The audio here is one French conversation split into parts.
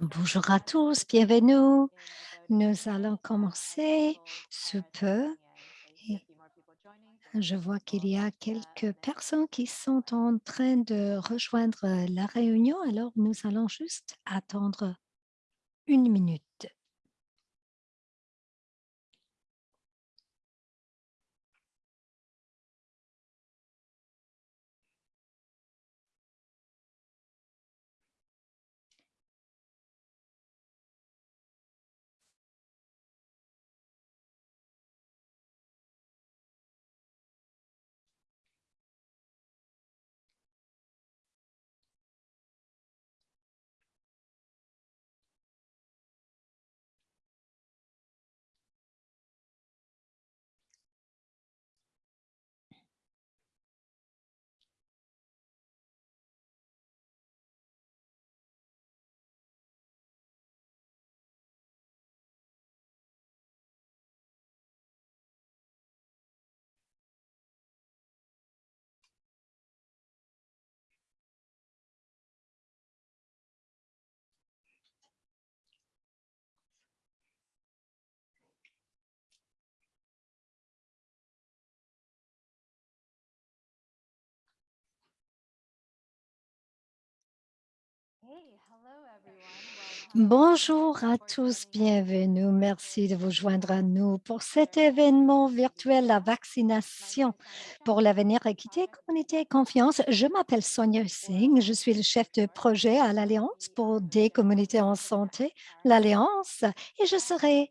Bonjour à tous, bienvenue. Nous? Allons commencer sous peu. je vois qu'il y a quelques personnes qui sont en train de rejoindre la réunion, alors nous allons juste attendre une minute. Bonjour à tous, bienvenue. Merci de vous joindre à nous pour cet événement virtuel, la vaccination pour l'avenir, équité, communauté et confiance. Je m'appelle Sonia Singh, je suis le chef de projet à l'Alliance pour des communautés en santé, l'Alliance, et je serai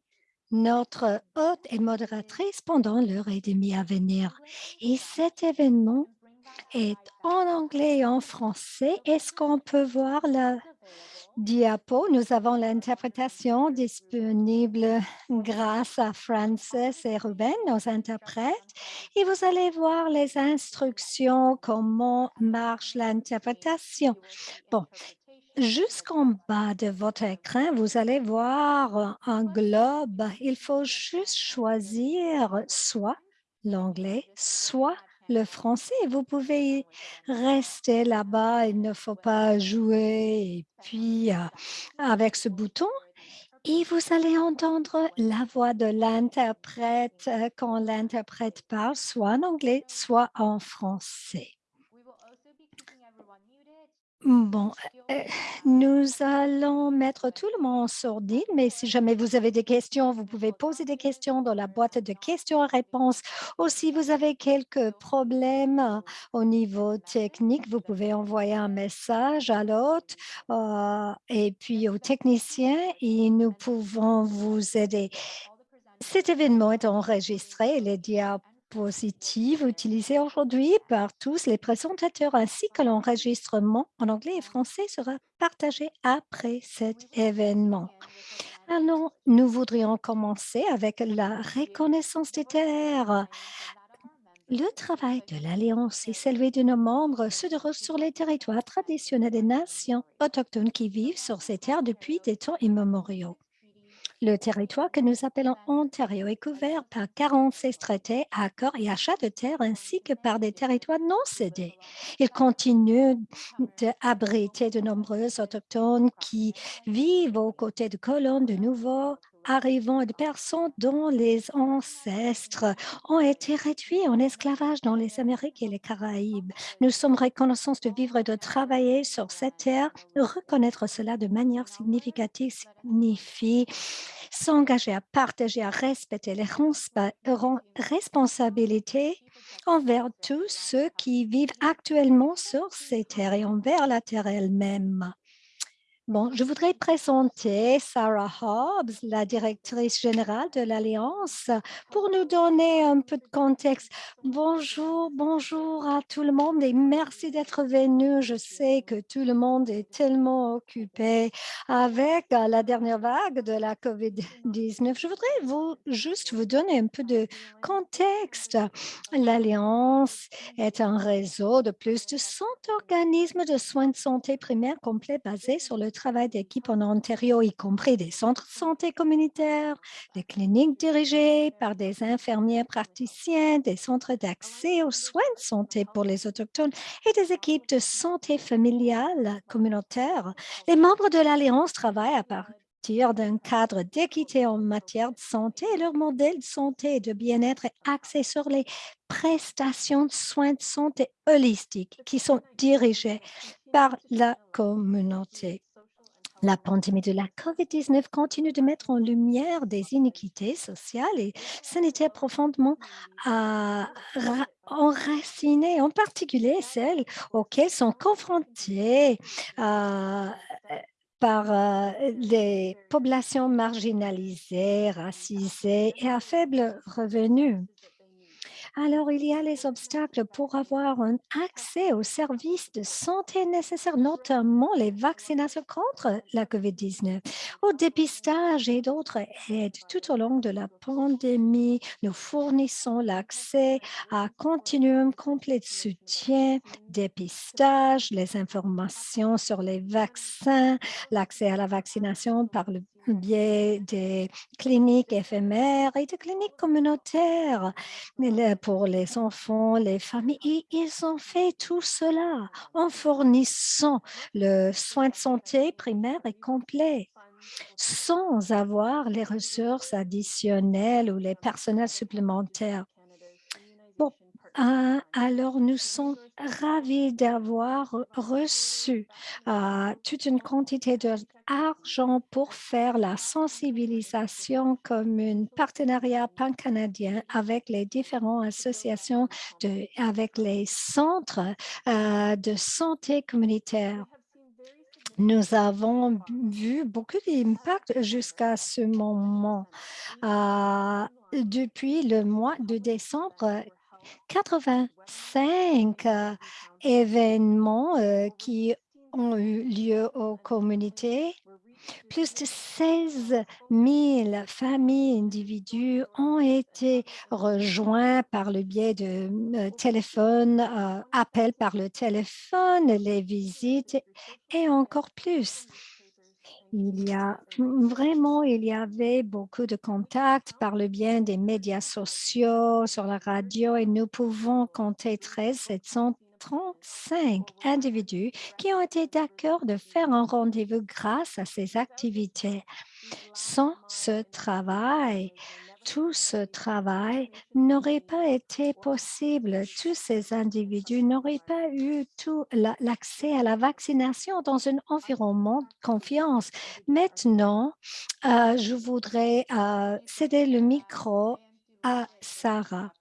notre hôte et modératrice pendant l'heure et demie à venir. Et cet événement est en anglais et en français. Est-ce qu'on peut voir la diapo? Nous avons l'interprétation disponible grâce à Frances et Ruben, nos interprètes. Et vous allez voir les instructions, comment marche l'interprétation. Bon, Jusqu'en bas de votre écran, vous allez voir un globe. Il faut juste choisir soit l'anglais, soit le français. Vous pouvez rester là-bas, il ne faut pas jouer. Et puis, euh, avec ce bouton, et vous allez entendre la voix de l'interprète euh, quand l'interprète parle, soit en anglais, soit en français. Bon, euh, nous allons mettre tout le monde en sourdine, mais si jamais vous avez des questions, vous pouvez poser des questions dans la boîte de questions-réponses. Ou si vous avez quelques problèmes euh, au niveau technique, vous pouvez envoyer un message à l'hôte euh, et puis au technicien et nous pouvons vous aider. Cet événement est enregistré les diapos positive utilisée aujourd'hui par tous les présentateurs ainsi que l'enregistrement en anglais et français sera partagé après cet événement. Alors, nous voudrions commencer avec la reconnaissance des terres. Le travail de l'Alliance et celui de nos membres se déroule sur les territoires traditionnels des nations autochtones qui vivent sur ces terres depuis des temps immémoriaux. Le territoire que nous appelons Ontario est couvert par 46 traités, accords et achats de terres ainsi que par des territoires non cédés. Il continue d'abriter de nombreux autochtones qui vivent aux côtés de colons de nouveaux arrivant de personnes dont les ancêtres ont été réduits en esclavage dans les Amériques et les Caraïbes. Nous sommes reconnaissants de vivre et de travailler sur cette terre. Reconnaître cela de manière significative signifie s'engager à partager, à respecter les responsabilités envers tous ceux qui vivent actuellement sur ces terres et envers la terre elle-même. Bon, je voudrais présenter Sarah Hobbs, la directrice générale de l'Alliance, pour nous donner un peu de contexte. Bonjour, bonjour à tout le monde et merci d'être venu. Je sais que tout le monde est tellement occupé avec euh, la dernière vague de la COVID-19. Je voudrais vous juste vous donner un peu de contexte. L'Alliance est un réseau de plus de 100 organismes de soins de santé primaires complets basés sur le travail d'équipe en Ontario, y compris des centres de santé communautaires, des cliniques dirigées par des infirmières praticiens, des centres d'accès aux soins de santé pour les Autochtones et des équipes de santé familiale communautaire. Les membres de l'Alliance travaillent à partir d'un cadre d'équité en matière de santé et leur modèle de santé et de bien-être est axé sur les prestations de soins de santé holistiques qui sont dirigées par la communauté. La pandémie de la COVID-19 continue de mettre en lumière des iniquités sociales et sanitaires profondément euh, enracinées, en particulier celles auxquelles sont confrontées euh, par euh, les populations marginalisées, racisées et à faible revenu. Alors, il y a les obstacles pour avoir un accès aux services de santé nécessaires, notamment les vaccinations contre la COVID-19, au dépistage et d'autres aides. Tout au long de la pandémie, nous fournissons l'accès à continuum complet de soutien, dépistage, les informations sur les vaccins, l'accès à la vaccination par le biais des cliniques éphémères et des cliniques communautaires pour les enfants, les familles. Ils ont fait tout cela en fournissant le soin de santé primaire et complet sans avoir les ressources additionnelles ou les personnels supplémentaires. Ah, alors, nous sommes ravis d'avoir reçu euh, toute une quantité d'argent pour faire la sensibilisation comme un partenariat pan-canadien avec les différentes associations, de, avec les centres euh, de santé communautaire. Nous avons vu beaucoup d'impact jusqu'à ce moment. Depuis le mois de décembre, 85 euh, événements euh, qui ont eu lieu aux communautés. Plus de 16 000 familles, individus ont été rejoints par le biais de euh, téléphone, appels par le téléphone, les visites et encore plus. Il y a vraiment, il y avait beaucoup de contacts par le bien des médias sociaux, sur la radio, et nous pouvons compter 13 735 individus qui ont été d'accord de faire un rendez-vous grâce à ces activités. Sans ce travail, tout ce travail n'aurait pas été possible. Tous ces individus n'auraient pas eu tout l'accès à la vaccination dans un environnement de confiance. Maintenant, euh, je voudrais euh, céder le micro à Sarah.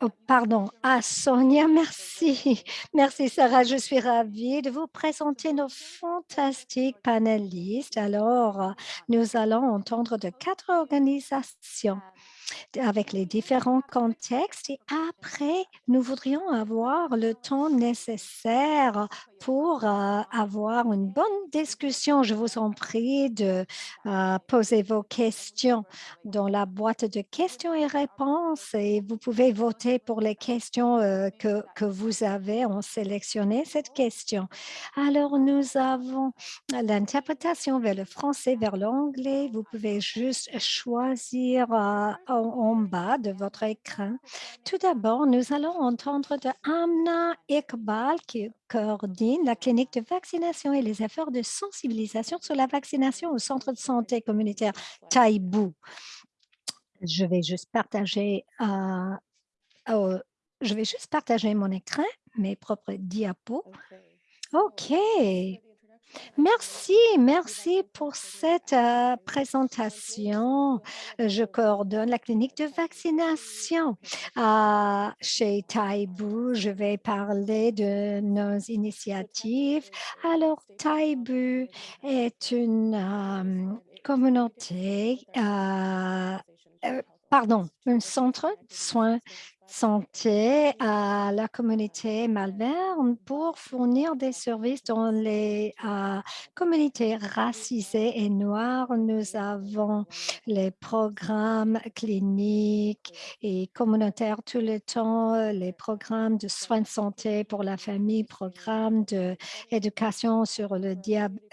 Oh, pardon, à Sonia, merci. Merci Sarah, je suis ravie de vous présenter nos fantastiques panélistes. Alors, nous allons entendre de quatre organisations avec les différents contextes et après, nous voudrions avoir le temps nécessaire pour euh, avoir une bonne discussion. Je vous en prie de euh, poser vos questions dans la boîte de questions et réponses et vous pouvez voter pour les questions euh, que, que vous avez en sélectionné cette question. Alors, nous avons l'interprétation vers le français, vers l'anglais. Vous pouvez juste choisir en, bas de votre écran. Tout d'abord, nous allons entendre de Amna Iqbal qui coordonne la clinique de vaccination et les efforts de sensibilisation sur la vaccination au centre de santé communautaire Taïbou. Je vais juste partager euh, oh, je vais juste partager mon écran, mes propres diapos. OK. Merci, merci pour cette euh, présentation. Je coordonne la clinique de vaccination euh, chez Taïbu. Je vais parler de nos initiatives. Alors, Taïbu est une euh, communauté, pardon, un centre de soins santé à la communauté Malvern pour fournir des services dans les euh, communautés racisées et noires. Nous avons les programmes cliniques et communautaires tout le temps, les programmes de soins de santé pour la famille, programmes d'éducation sur le,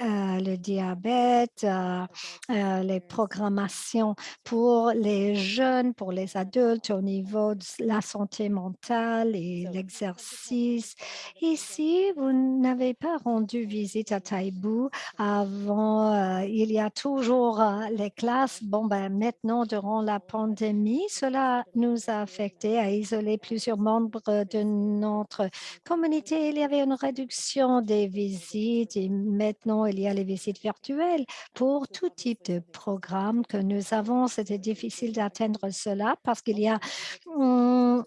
euh, diabète, euh, euh, les programmations pour les jeunes, pour les adultes au niveau de la santé mentale et l'exercice. Ici, vous n'avez pas rendu visite à Taïbou avant, euh, il y a toujours euh, les classes. Bon, ben, maintenant, durant la pandémie, cela nous a affecté, à isoler plusieurs membres de notre communauté. Il y avait une réduction des visites et maintenant, il y a les visites virtuelles pour tout type de programme que nous avons. C'était difficile d'atteindre cela parce qu'il y a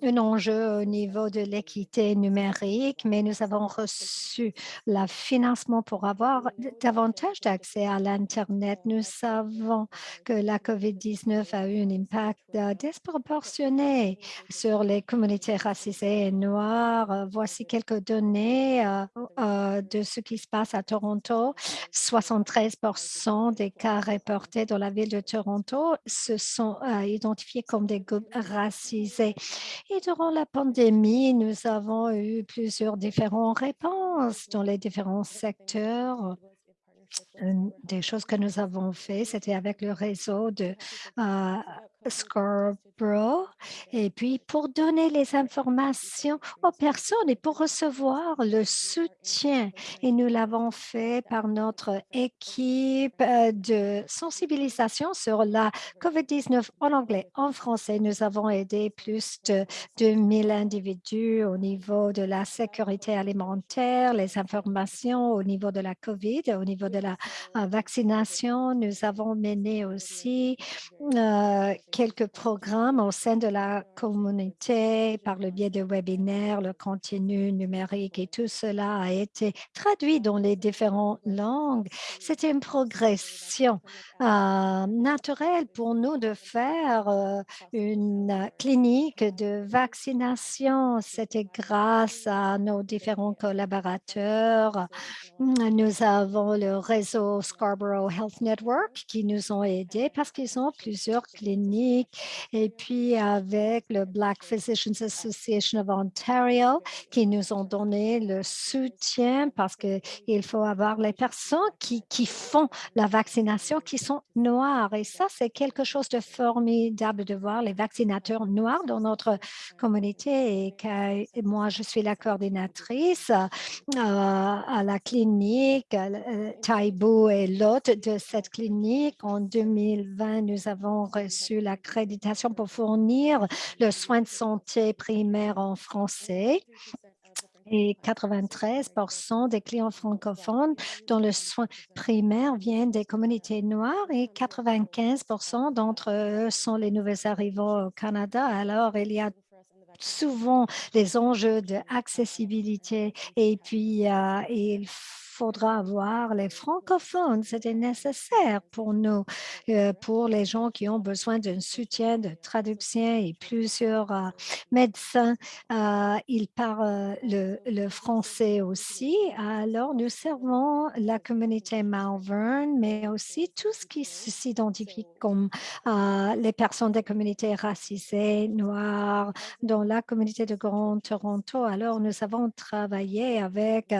un enjeu au niveau de l'équité numérique, mais nous avons reçu le financement pour avoir davantage d'accès à l'Internet. Nous savons que la COVID-19 a eu un impact euh, disproportionné sur les communautés racisées et noires. Voici quelques données euh, euh, de ce qui se passe à Toronto. 73% des cas reportés dans la ville de Toronto se sont identifiés comme des groupes racisés et durant la pandémie, nous avons eu plusieurs différentes réponses dans les différents secteurs. Des choses que nous avons fait, c'était avec le réseau de euh, Scarborough et puis pour donner les informations aux personnes et pour recevoir le soutien. Et nous l'avons fait par notre équipe euh, de sensibilisation sur la COVID-19 en anglais, en français. Nous avons aidé plus de 2000 individus au niveau de la sécurité alimentaire, les informations au niveau de la COVID, au niveau de la euh, vaccination. Nous avons mené aussi euh, quelques programmes au sein de la communauté par le biais de webinaires, le contenu numérique et tout cela a été traduit dans les différentes langues. C'était une progression euh, naturelle pour nous de faire une clinique de vaccination. C'était grâce à nos différents collaborateurs. Nous avons le réseau Scarborough Health Network qui nous ont aidés parce qu'ils ont plusieurs cliniques et puis avec le Black Physicians Association of Ontario qui nous ont donné le soutien parce qu'il faut avoir les personnes qui, qui font la vaccination qui sont noirs et ça c'est quelque chose de formidable de voir les vaccinateurs noirs dans notre communauté et moi je suis la coordinatrice euh, à la clinique euh, Taibou est l'hôte de cette clinique. En 2020, nous avons reçu l'accréditation pour fournir le soin de santé primaire en français et 93 des clients francophones dont le soin primaire vient des communautés noires et 95% d'entre eux sont les nouveaux arrivants au Canada. Alors, il y a souvent les enjeux d'accessibilité et puis euh, il faudra avoir les francophones. C'était nécessaire pour nous, euh, pour les gens qui ont besoin d'un soutien de traduction et plusieurs euh, médecins. Euh, ils parlent le, le, français aussi. Alors, nous servons la communauté Malvern, mais aussi tout ce qui s'identifie comme les personnes des communautés racisées, noires, dans la communauté de Grand Toronto. Alors, nous avons travaillé avec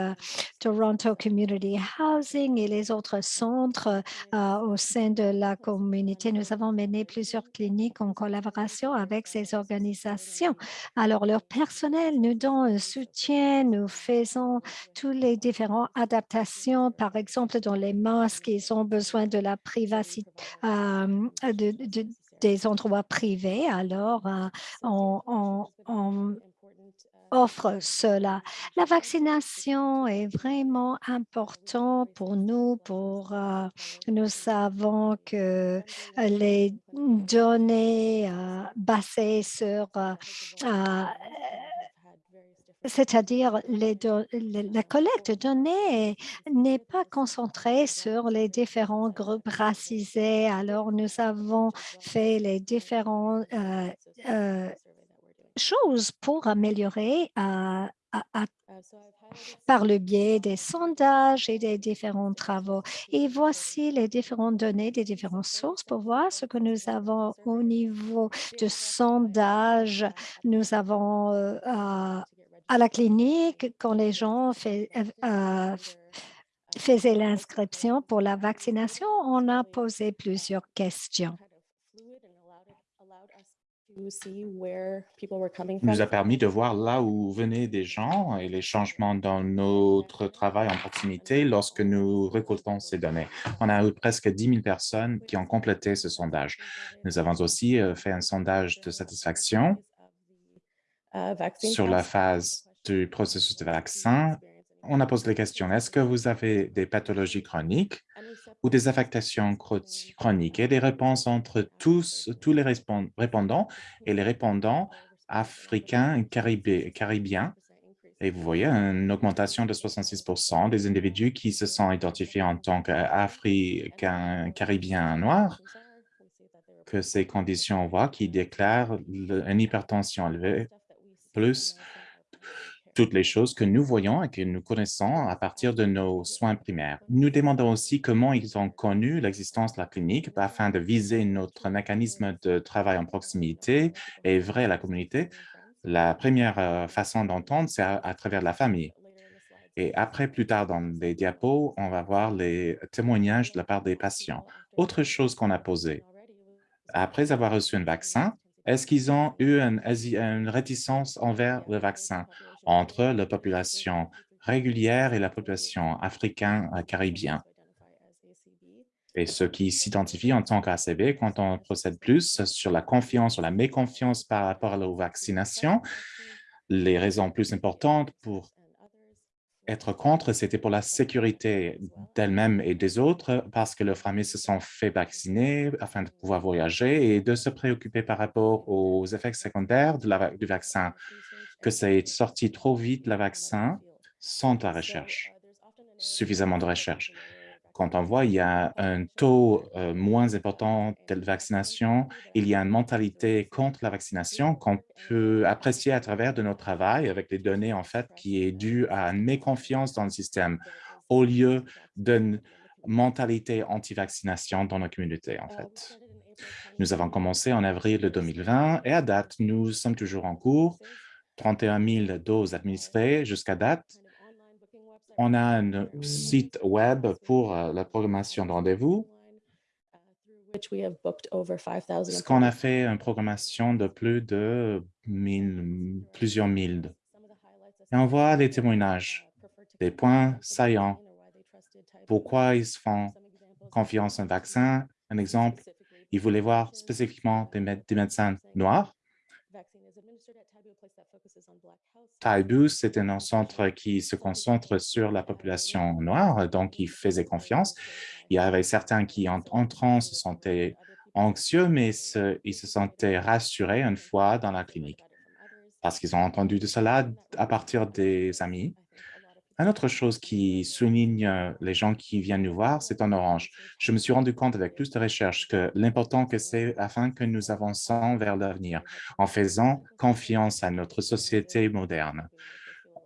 Toronto Community Housing et les autres centres euh, au sein de la communauté. Nous avons mené plusieurs cliniques en collaboration avec ces organisations. Alors, leur personnel nous donne un soutien. Nous faisons tous les différentes adaptations. Par exemple, dans les masques, ils ont besoin de la privacité, euh, de, des endroits privés. Alors, euh, on, on offre cela. La vaccination est vraiment important pour nous. Pour euh, nous savons que euh, les données euh, basées sur c'est-à-dire la collecte de données n'est pas concentrée sur les différents groupes racisés. Alors, nous avons fait les différents choses pour améliorer euh, par le biais des sondages et des différents travaux. Et voici les différentes données des différentes sources pour voir ce que nous avons au niveau de sondage. Nous avons euh, à, la clinique, quand les gens fait, euh, faisaient l'inscription pour la vaccination, on a posé plusieurs questions nous a permis de voir là où venaient des gens et les changements dans notre travail en proximité lorsque nous récoltons ces données. On a eu presque 10 000 personnes qui ont complété ce sondage. Nous avons aussi euh, fait un sondage de satisfaction uh, sur la phase du processus de vaccin. On a posé la question, est-ce que vous avez des pathologies chroniques ou des affectations chroniques? Et des réponses entre tous, tous les répondants et les répondants africains et caribiens. Et vous voyez une augmentation de 66% des individus qui se sont identifiés en tant qu'Africains, Caribiens noirs, que ces conditions, on voit, qui déclarent une hypertension élevée, plus toutes les choses que nous voyons et que nous connaissons à partir de nos soins primaires. Nous demandons aussi comment ils ont connu l'existence de la clinique afin de viser notre mécanisme de travail en proximité et vrai à la communauté. La première euh, façon d'entendre, c'est à, travers la famille. Et après, plus tard dans les diapos, on va voir les témoignages de la part des patients. Autre chose qu'on a posée, après avoir reçu un vaccin, est-ce qu'ils ont eu une, une réticence envers le vaccin? Entre la population régulière et la population africaine-caribien. Et ceux qui s'identifient en tant qu'ACB, quand on procède plus sur la confiance ou la méconfiance par rapport aux vaccinations, les raisons plus importantes pour être contre, c'était pour la sécurité d'elle-même et des autres, parce que leurs familles se sont fait vacciner afin de pouvoir voyager et de se préoccuper par rapport aux effets secondaires du vaccin que ça ait sorti trop vite le vaccin sans la recherche, suffisamment de recherche. Quand on voit il y a un taux euh, moins important de vaccination, il y a une mentalité contre la vaccination qu'on peut apprécier à travers de notre travail avec les données en fait qui est due à une méconfiance dans le système au lieu d'une mentalité anti-vaccination dans la communauté en fait. Nous avons commencé en avril 2020 et à date, nous sommes toujours en cours 31 000 doses administrées jusqu'à date. On a un site web pour euh, la programmation de rendez-vous. Ce qu'on a fait une programmation de plus de plusieurs mille. Et on voit les témoignages, des points saillants. Pourquoi ils font confiance en vaccin? Un exemple, ils voulaient voir spécifiquement des médecins noirs Taibu, c'est un centre qui se concentre sur la population noire, donc il faisait confiance. Il y avait certains qui, en entrant, se sentaient anxieux, mais ils se sentaient rassurés une fois dans la clinique parce qu'ils ont entendu de cela à partir des amis. Une autre chose qui souligne euh, les gens qui viennent nous voir, c'est en orange. Je me suis rendu compte avec plus de recherches que l'important que c'est afin que nous avançons vers l'avenir en faisant confiance à notre société moderne.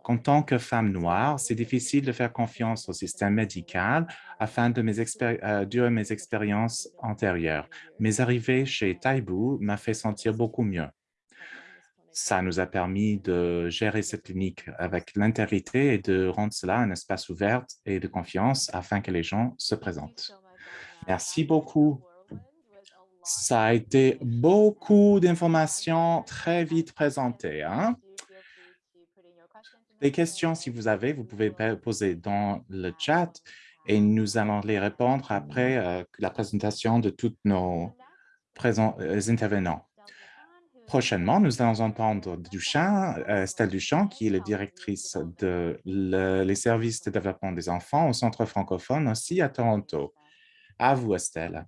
En tant que femme noire, c'est difficile de faire confiance au système médical afin de mes euh, mes expériences antérieures. Mes arrivées chez Taibu m'a fait sentir beaucoup mieux ça nous a permis de gérer cette clinique avec l'intégrité et de rendre cela un espace ouvert et de confiance afin que les gens se présentent. Merci beaucoup. Ça a été beaucoup d'informations très vite présentées. Hein? Des questions, si vous avez, vous pouvez poser dans le chat et nous allons les répondre après euh, la présentation de tous nos euh, intervenants. Prochainement, nous allons entendre Duchamp, euh, Estelle Duchamp, qui est la directrice de les services de développement des enfants au Centre francophone, aussi à Toronto. À vous, Estelle.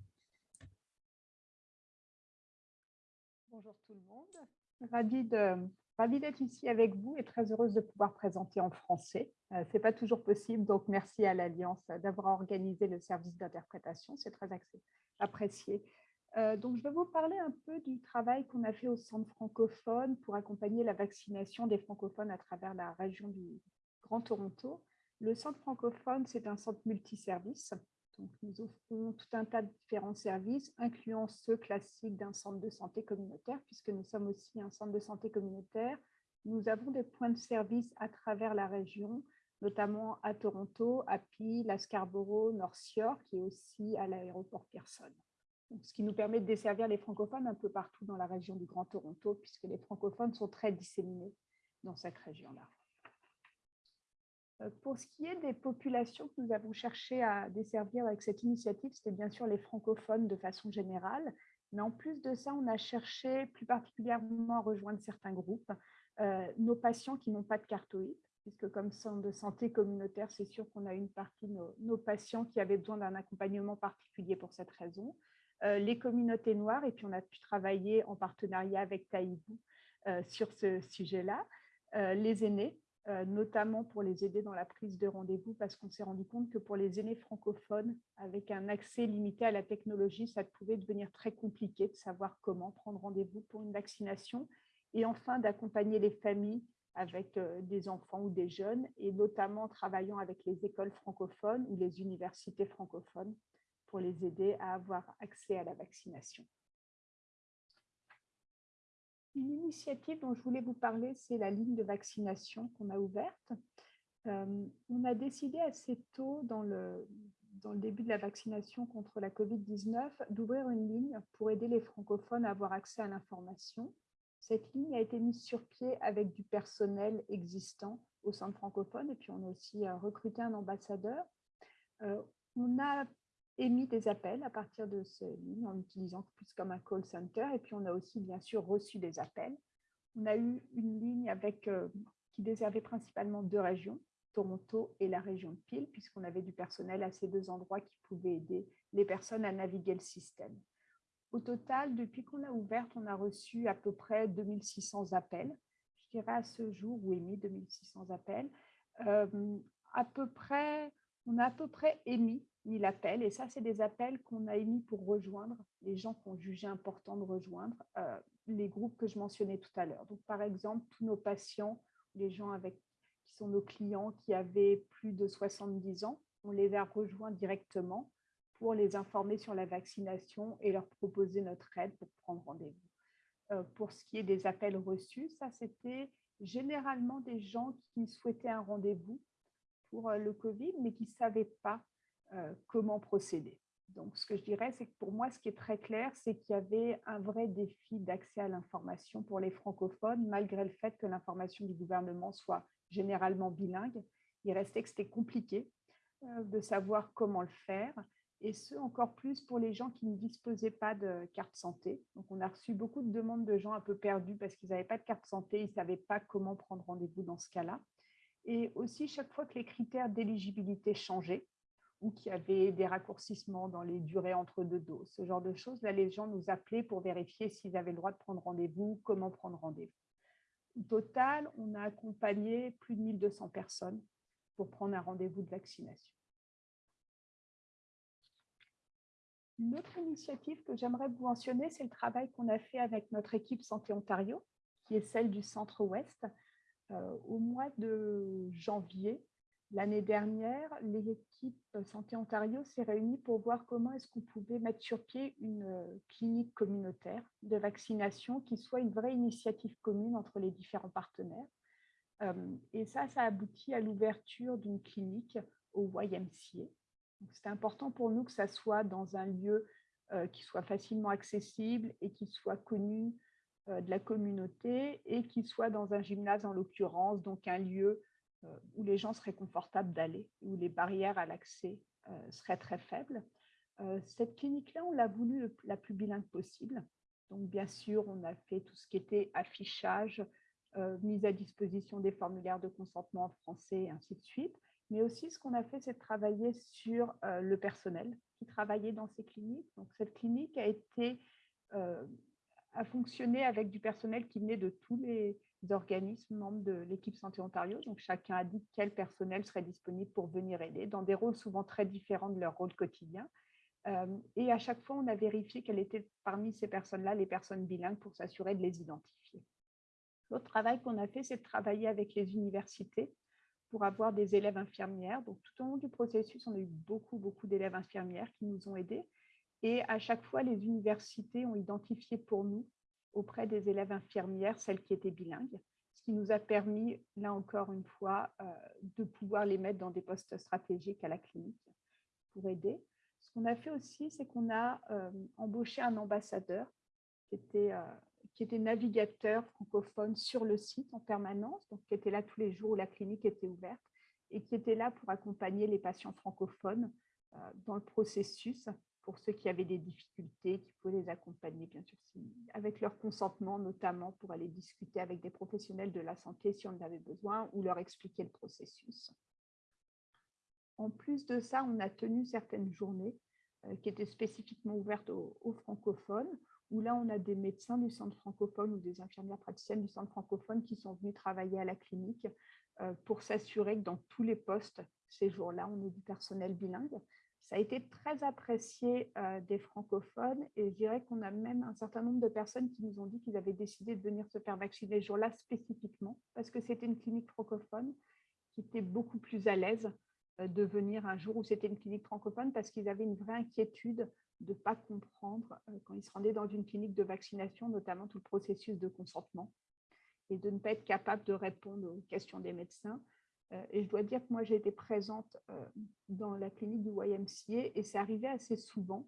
Bonjour tout le monde. Ravie d'être ici avec vous et très heureuse de pouvoir présenter en français. Euh, Ce n'est pas toujours possible, donc merci à l'Alliance d'avoir organisé le service d'interprétation. C'est très apprécié. Euh, donc, je vais vous parler un peu du travail qu'on a fait au Centre francophone pour accompagner la vaccination des francophones à travers la région du Grand Toronto. Le Centre francophone, c'est un centre multiservice. Donc, nous offrons tout un tas de différents services, incluant ceux classiques d'un centre de santé communautaire, puisque nous sommes aussi un centre de santé communautaire. Nous avons des points de service à travers la région, notamment à Toronto, à Peel, à Scarborough, North York et aussi à l'aéroport Pearson. Ce qui nous permet de desservir les francophones un peu partout dans la région du Grand Toronto, puisque les francophones sont très disséminés dans cette région-là. Euh, pour ce qui est des populations que nous avons cherché à desservir avec cette initiative, c'était bien sûr les francophones de façon générale, mais en plus de ça, on a cherché plus particulièrement à rejoindre certains groupes, euh, nos patients qui n'ont pas de cartoïde, puisque comme centre de santé communautaire, c'est sûr qu'on a une partie de nos, patients qui avaient besoin d'un accompagnement particulier pour cette raison. Euh, les communautés noires, et puis on a pu travailler en partenariat avec Taïbou euh, sur ce sujet-là. Euh, les aînés, notamment pour les aider dans la prise de rendez-vous, parce qu'on s'est rendu compte que pour les aînés francophones, avec un accès limité à la technologie, ça pouvait devenir très compliqué de savoir comment prendre rendez-vous pour une vaccination. Et enfin, d'accompagner les familles avec des enfants ou des jeunes, et notamment en travaillant avec les écoles francophones ou les universités francophones pour les aider à avoir accès à la vaccination. Une initiative dont je voulais vous parler, c'est la ligne de vaccination qu'on a ouverte. Euh, on a décidé assez tôt dans le, dans le début de la vaccination contre la COVID-19 d'ouvrir une ligne pour aider les francophones à avoir accès à l'information cette ligne a été mise sur pied avec du personnel existant au centre francophone et puis on a aussi euh, recruté un ambassadeur. Euh, on a émis des appels à partir de cette ligne en utilisant plus comme un call center et puis on a aussi bien sûr reçu des appels. On a eu une ligne avec, euh, qui desservait principalement deux régions, Toronto et la région de Peel, puisqu'on avait du personnel à ces deux endroits qui pouvaient aider les personnes à naviguer le système. Au total, depuis qu'on l'a ouverte, on a reçu à peu près 2600 appels. Je dirais à ce jour, ou émis 2600 appels. Euh, à peu près, on a à peu près émis 1000 appels. Et ça, c'est des appels qu'on a émis pour rejoindre les gens qu'on jugeait important de rejoindre, euh, les groupes que je mentionnais tout à l'heure. Donc, par exemple, tous nos patients, les gens qui sont nos clients qui avaient plus de 70 ans, on les a rejoints directement pour les informer sur la vaccination et leur proposer notre aide pour prendre rendez-vous. Euh, pour ce qui est des appels reçus, ça c'était généralement des gens qui souhaitaient un rendez-vous euh, le Covid, mais qui ne savaient pas euh, comment procéder. Donc, ce que je dirais, c'est que pour moi, ce qui est très clair, c'est qu'il y avait un vrai défi d'accès à l'information pour les francophones, malgré le fait que l'information du gouvernement soit généralement bilingue. Il restait que c'était compliqué de savoir comment le faire et ce, encore plus pour les gens qui ne disposaient pas de carte santé. Donc, on a reçu beaucoup de demandes de gens un peu perdus parce qu'ils n'avaient pas de carte santé, ils ne savaient pas comment prendre rendez-vous dans ce cas-là. Et aussi, chaque fois que les critères d'éligibilité changeaient ou qu'il y avait des raccourcissements dans les durées entre deux doses, ce genre de choses, là, les gens nous appelaient pour vérifier s'ils avaient le droit de prendre rendez-vous, comment prendre rendez-vous. Au total, on a accompagné plus de 1200 personnes pour prendre un rendez-vous de vaccination. Une autre initiative que j'aimerais vous mentionner, c'est le travail qu'on a fait avec notre équipe Santé Ontario, qui est celle du Centre-Ouest. Euh, au mois de janvier l'année dernière, l'équipe Santé Ontario s'est réunie pour voir comment est-ce qu'on pouvait mettre sur pied une euh, clinique communautaire de vaccination qui soit une vraie initiative commune entre les différents partenaires. Euh, et ça, ça aboutit à l'ouverture d'une clinique au YMCA, c'est important pour nous que ça soit dans un lieu qui soit facilement accessible et qui soit connu de la communauté et qui soit dans un gymnase en l'occurrence, donc un lieu euh, où les gens seraient confortables d'aller, où les barrières à l'accès seraient très faibles. cette clinique-là, on l'a voulu la plus bilingue possible. Donc, bien sûr, on a fait tout ce qui était affichage, mise à disposition des formulaires de consentement en français et ainsi de suite. Mais aussi, ce qu'on a fait, c'est de travailler sur euh, le personnel qui travaillait dans ces cliniques. Donc, cette clinique a été a fonctionné avec du personnel qui venait de tous les organismes membres de l'équipe Santé Ontario. Donc, chacun a dit quel personnel serait disponible pour venir aider dans des rôles souvent très différents de leur rôle quotidien. Euh, et à chaque fois, on a vérifié quelles étaient parmi ces personnes-là les personnes bilingues pour s'assurer de les identifier. L'autre travail qu'on a fait, c'est de travailler avec les universités pour avoir des élèves infirmières. Donc, tout au long du processus, on a eu beaucoup, beaucoup d'élèves infirmières qui nous ont aidés. Et à chaque fois, les universités ont identifié pour nous, auprès des élèves infirmières, celles qui étaient bilingues, ce qui nous a permis, là encore une fois, euh, de pouvoir les mettre dans des postes stratégiques à la clinique pour aider. Ce qu'on a fait aussi, c'est qu'on a euh, embauché un ambassadeur qui était, euh, qui était navigateur francophone sur le site en permanence, donc qui était là tous les jours où la clinique était ouverte et qui était là pour accompagner les patients francophones dans le processus pour ceux qui avaient des difficultés, qui pouvaient les accompagner, bien sûr, avec leur consentement, notamment pour aller discuter avec des professionnels de la santé si on en avait besoin ou leur expliquer le processus. En plus de ça, on a tenu certaines journées euh, qui étaient spécifiquement ouvertes aux, francophones, où là, on a des médecins du centre francophone ou des infirmières praticiennes du centre francophone qui sont venus travailler à la clinique euh, pour s'assurer que dans tous les postes, ces jours-là, on ait du personnel bilingue. Ça a été très apprécié euh, des francophones et je dirais qu'on a même un certain nombre de personnes qui nous ont dit qu'ils avaient décidé de venir se faire vacciner ce jour-là spécifiquement parce que c'était une clinique francophone qui était beaucoup plus à l'aise euh, de venir un jour où c'était une clinique francophone parce qu'ils avaient une vraie inquiétude de ne pas comprendre euh, quand ils se rendaient dans une clinique de vaccination, notamment tout le processus de consentement et de ne pas être capable de répondre aux questions des médecins. Euh, et je dois dire que moi, j'ai été présente euh, dans la clinique du YMCA et c'est arrivé assez souvent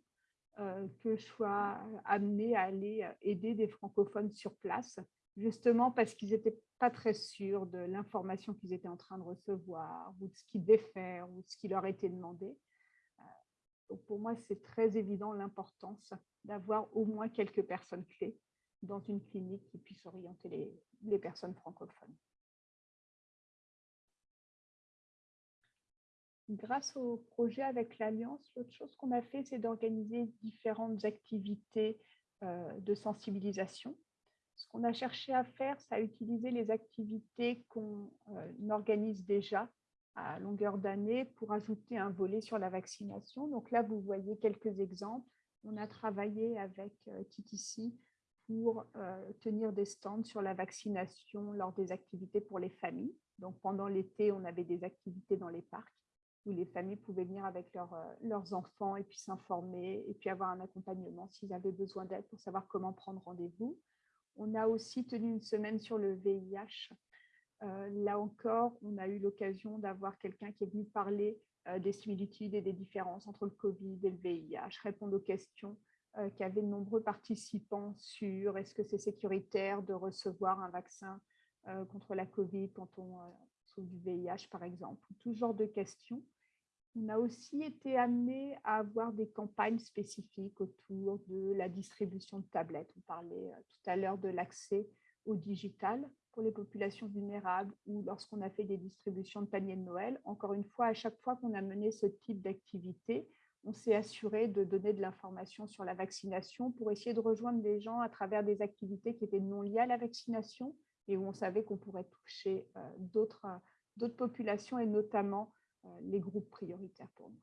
euh, que je sois amenée à aller aider des francophones sur place, justement parce qu'ils n'étaient pas très sûrs de l'information qu'ils étaient en train de recevoir ou de ce qu'ils devaient faire ou de ce qui leur était demandé. Donc pour moi, c'est très évident l'importance d'avoir au moins quelques personnes clés dans une clinique qui puissent orienter les personnes francophones. Grâce au projet avec l'Alliance, l'autre chose qu'on a fait, c'est d'organiser différentes activités euh, de sensibilisation. Ce qu'on a cherché à faire, c'est à utiliser les activités qu'on euh, organise déjà à longueur d'année pour ajouter un volet sur la vaccination. Donc là, vous voyez quelques exemples. On a travaillé avec euh, pour tenir des stands sur la vaccination lors des activités pour les familles. Donc pendant l'été, on avait des activités dans les parcs où les familles pouvaient venir avec euh, leurs enfants et puis s'informer et puis avoir un accompagnement s'ils avaient besoin d'aide pour savoir comment prendre rendez-vous. On a aussi tenu une semaine sur le VIH. Euh, là encore, on a eu l'occasion d'avoir quelqu'un qui est venu parler euh, des similitudes et des différences entre le Covid et le VIH, répondre aux questions qu'avaient de nombreux participants sur est-ce que c'est sécuritaire de recevoir un vaccin contre la Covid quand on du VIH, par exemple, tout genre de questions. On a aussi été amené à avoir des campagnes spécifiques autour de la distribution de tablettes. On parlait euh, tout à l'heure de l'accès au digital pour les populations vulnérables ou lorsqu'on a fait des distributions de paniers de Noël. Encore une fois, à chaque fois qu'on a mené ce type d'activité, on s'est assuré de donner de l'information sur la vaccination pour essayer de rejoindre les gens à travers des activités qui étaient non liées à la vaccination et où on savait qu'on pourrait toucher euh, d'autres populations et notamment euh, les groupes prioritaires pour nous.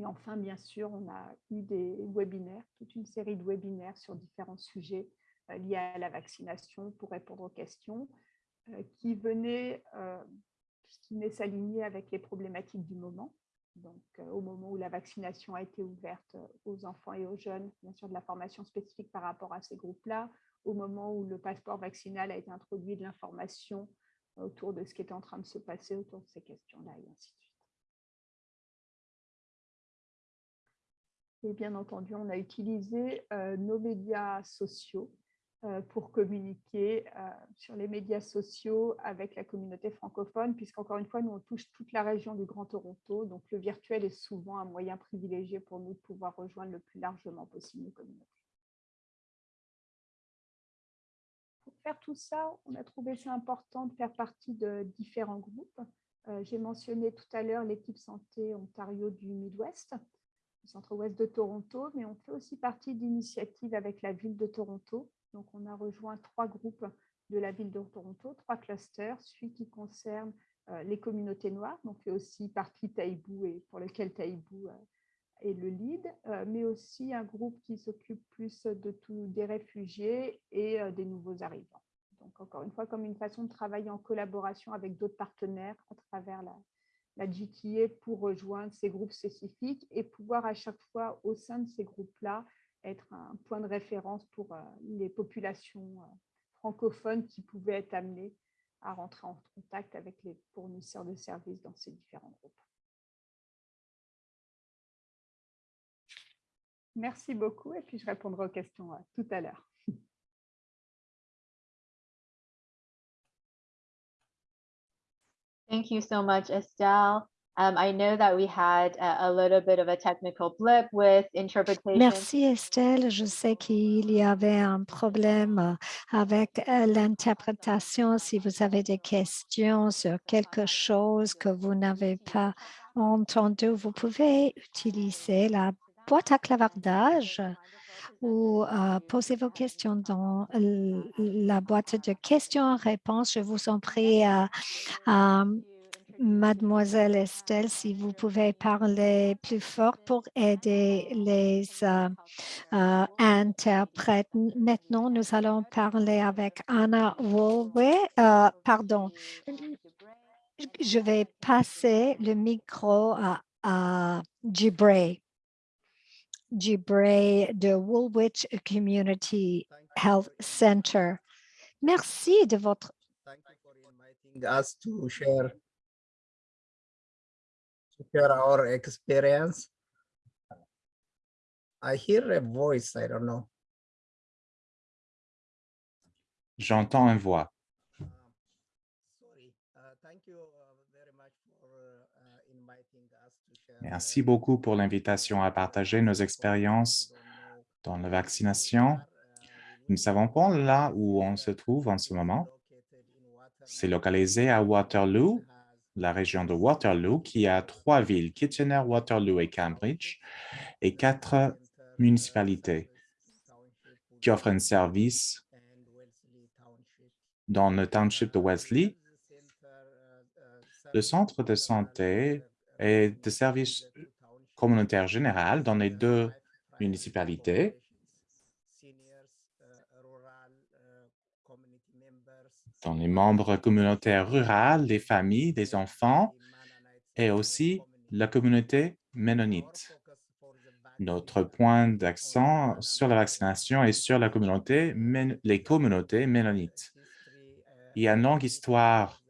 Et enfin, bien sûr, on a eu des webinaires, toute une série de webinaires sur différents sujets euh, liés à la vaccination pour répondre aux questions euh, qui venaient, qui venaient s'aligner avec les problématiques du moment. Donc, au moment où la vaccination a été ouverte aux enfants et aux jeunes, bien sûr, de la formation spécifique par rapport à ces groupes-là, au moment où le passeport vaccinal a été introduit, de l'information autour de ce qui était en train de se passer autour de ces questions-là, et ainsi de suite. Et bien entendu, on a utilisé euh, nos médias sociaux euh, pour communiquer euh, sur les médias sociaux avec la communauté francophone, puisqu'encore une fois, nous, on touche toute la région du Grand Toronto, donc le virtuel est souvent un moyen privilégié pour nous de pouvoir rejoindre le plus largement possible nos communautés. Faire tout ça, on a trouvé ça important de faire partie de différents groupes. Euh, j'ai mentionné tout à l'heure l'équipe santé Ontario du Midwest, du centre-ouest de Toronto, mais on fait aussi partie d'initiatives avec la ville de Toronto. Donc, on a rejoint trois groupes de la ville de Toronto, trois clusters, celui qui concerne euh, les communautés noires, donc fait aussi partie Taïbou et pour lequel Taïbou est le lead, euh, mais aussi un groupe qui s'occupe plus de tout, des réfugiés et euh, des nouveaux arrivants. Donc, encore une fois, comme une façon de travailler en collaboration avec d'autres partenaires à travers la, la pour rejoindre ces groupes spécifiques et pouvoir à chaque fois au sein de ces groupes-là être un point de référence pour euh, les populations francophones qui pouvaient être amenées à rentrer en contact avec les fournisseurs de services dans ces différents groupes. Merci beaucoup et puis je répondrai aux questions euh, tout à l'heure. Thank you so much, Estelle. Um, I know that we had a, a little bit of a technical blip with interpretation. Merci Estelle. Je sais qu'il y avait un problème euh, avec euh, l'interprétation. Si vous avez des questions sur quelque chose que vous n'avez pas entendu, vous pouvez utiliser la boîte à clavardage ou euh, poser vos questions dans la boîte de questions-réponses. Je vous en prie, Mademoiselle Estelle, si vous pouvez parler plus fort pour aider les euh, euh, interprètes. Maintenant, nous allons parler avec Anna Wolwe. pardon, je vais passer le micro à, à Gibray. Gibray de Woolwich Community Health Center. Merci de votre Thank you for inviting us to share to share our experience. I hear a voice, I don't know. J'entends une voix. Merci beaucoup pour l'invitation à partager nos expériences dans la vaccination. Nous ne savons pas là où on se trouve en ce moment. C'est localisé à Waterloo, la région de Waterloo, qui a trois villes, Kitchener, Waterloo et Cambridge, et quatre municipalités qui offrent un service dans le township de Wesley. Le centre de santé et de services communautaires général dans les deux municipalités dans les membres communautaires ruraux, les familles, les enfants et aussi la communauté ménonite. Notre point d'accent sur la vaccination est sur la communauté, les communautés ménonites. Il y a une longue histoire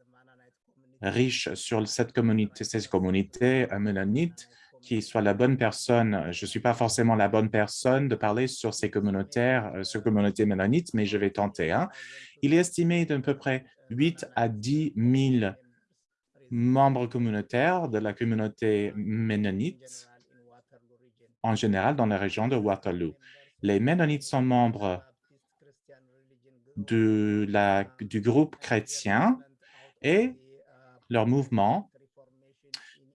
riche sur cette communauté, ces communautés ménonites, qui soit la bonne personne. Je ne suis pas forcément la bonne personne de parler sur ces communautaires, euh, sur communautés ménonites, mais je vais tenter. Hein. Il est estimé d'à peu près 8 à 10 000 membres communautaires de la communauté ménonite en général dans la région de Waterloo. Les Ménonites sont membres du groupe chrétien et leur mouvement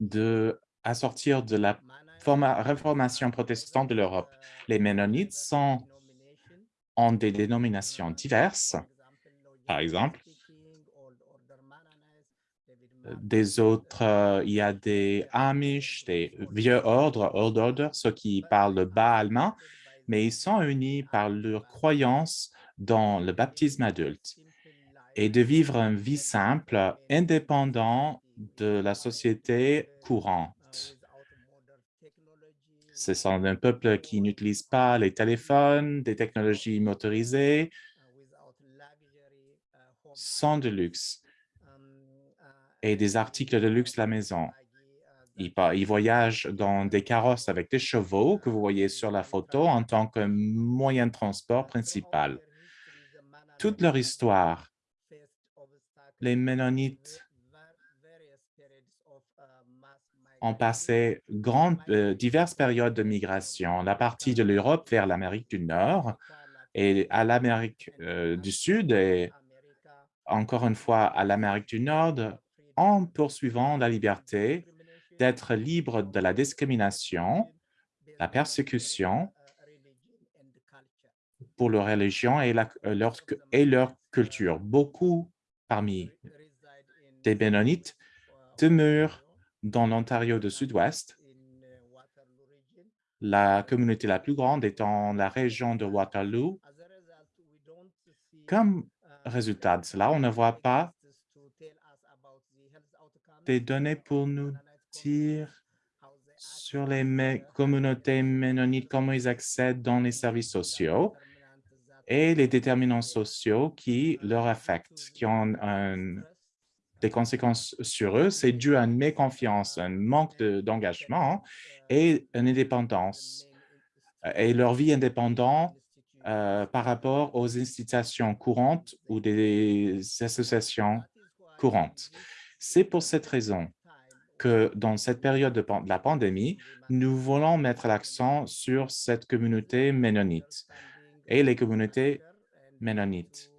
de à sortir de la réformation protestante de l'Europe. Les Ménonites sont en des dénominations diverses. Par exemple, des autres, euh, il y a des Amish, des vieux ordres, old order, ceux qui parlent le bas allemand, mais ils sont unis par leur croyance dans le baptême adulte et de vivre une vie simple, indépendant de la société courante. Ce sont un peuple qui n'utilise pas les téléphones, des technologies motorisées, sans de luxe et des articles de luxe à la maison. Ils, ils voyagent dans des carrosses avec des chevaux que vous voyez sur la photo en tant que moyen de transport principal. Toute leur histoire, les Ménonites ont passé grandes, euh, diverses périodes de migration, la partie de l'Europe vers l'Amérique du Nord et à l'Amérique euh, du Sud et encore une fois à l'Amérique du Nord en poursuivant la liberté d'être libre de la discrimination, la persécution pour leur religion et, euh, leur, et leur culture. Beaucoup parmi des Bénonites demeurent dans l'Ontario de Sud-Ouest la communauté la plus grande étant la région de Waterloo. Comme résultat de cela, on ne voit pas des données pour nous dire sur les communautés ménonites, comment ils accèdent dans les services sociaux et les déterminants sociaux qui leur affectent, qui ont des conséquences sur eux. C'est dû à une méconfiance, un manque d'engagement et une indépendance et leur vie indépendante euh, par rapport aux institutions courantes ou des associations courantes. C'est pour cette raison que dans cette période de, la pandémie, nous voulons mettre l'accent sur cette communauté ménonite et les communautés ménonites.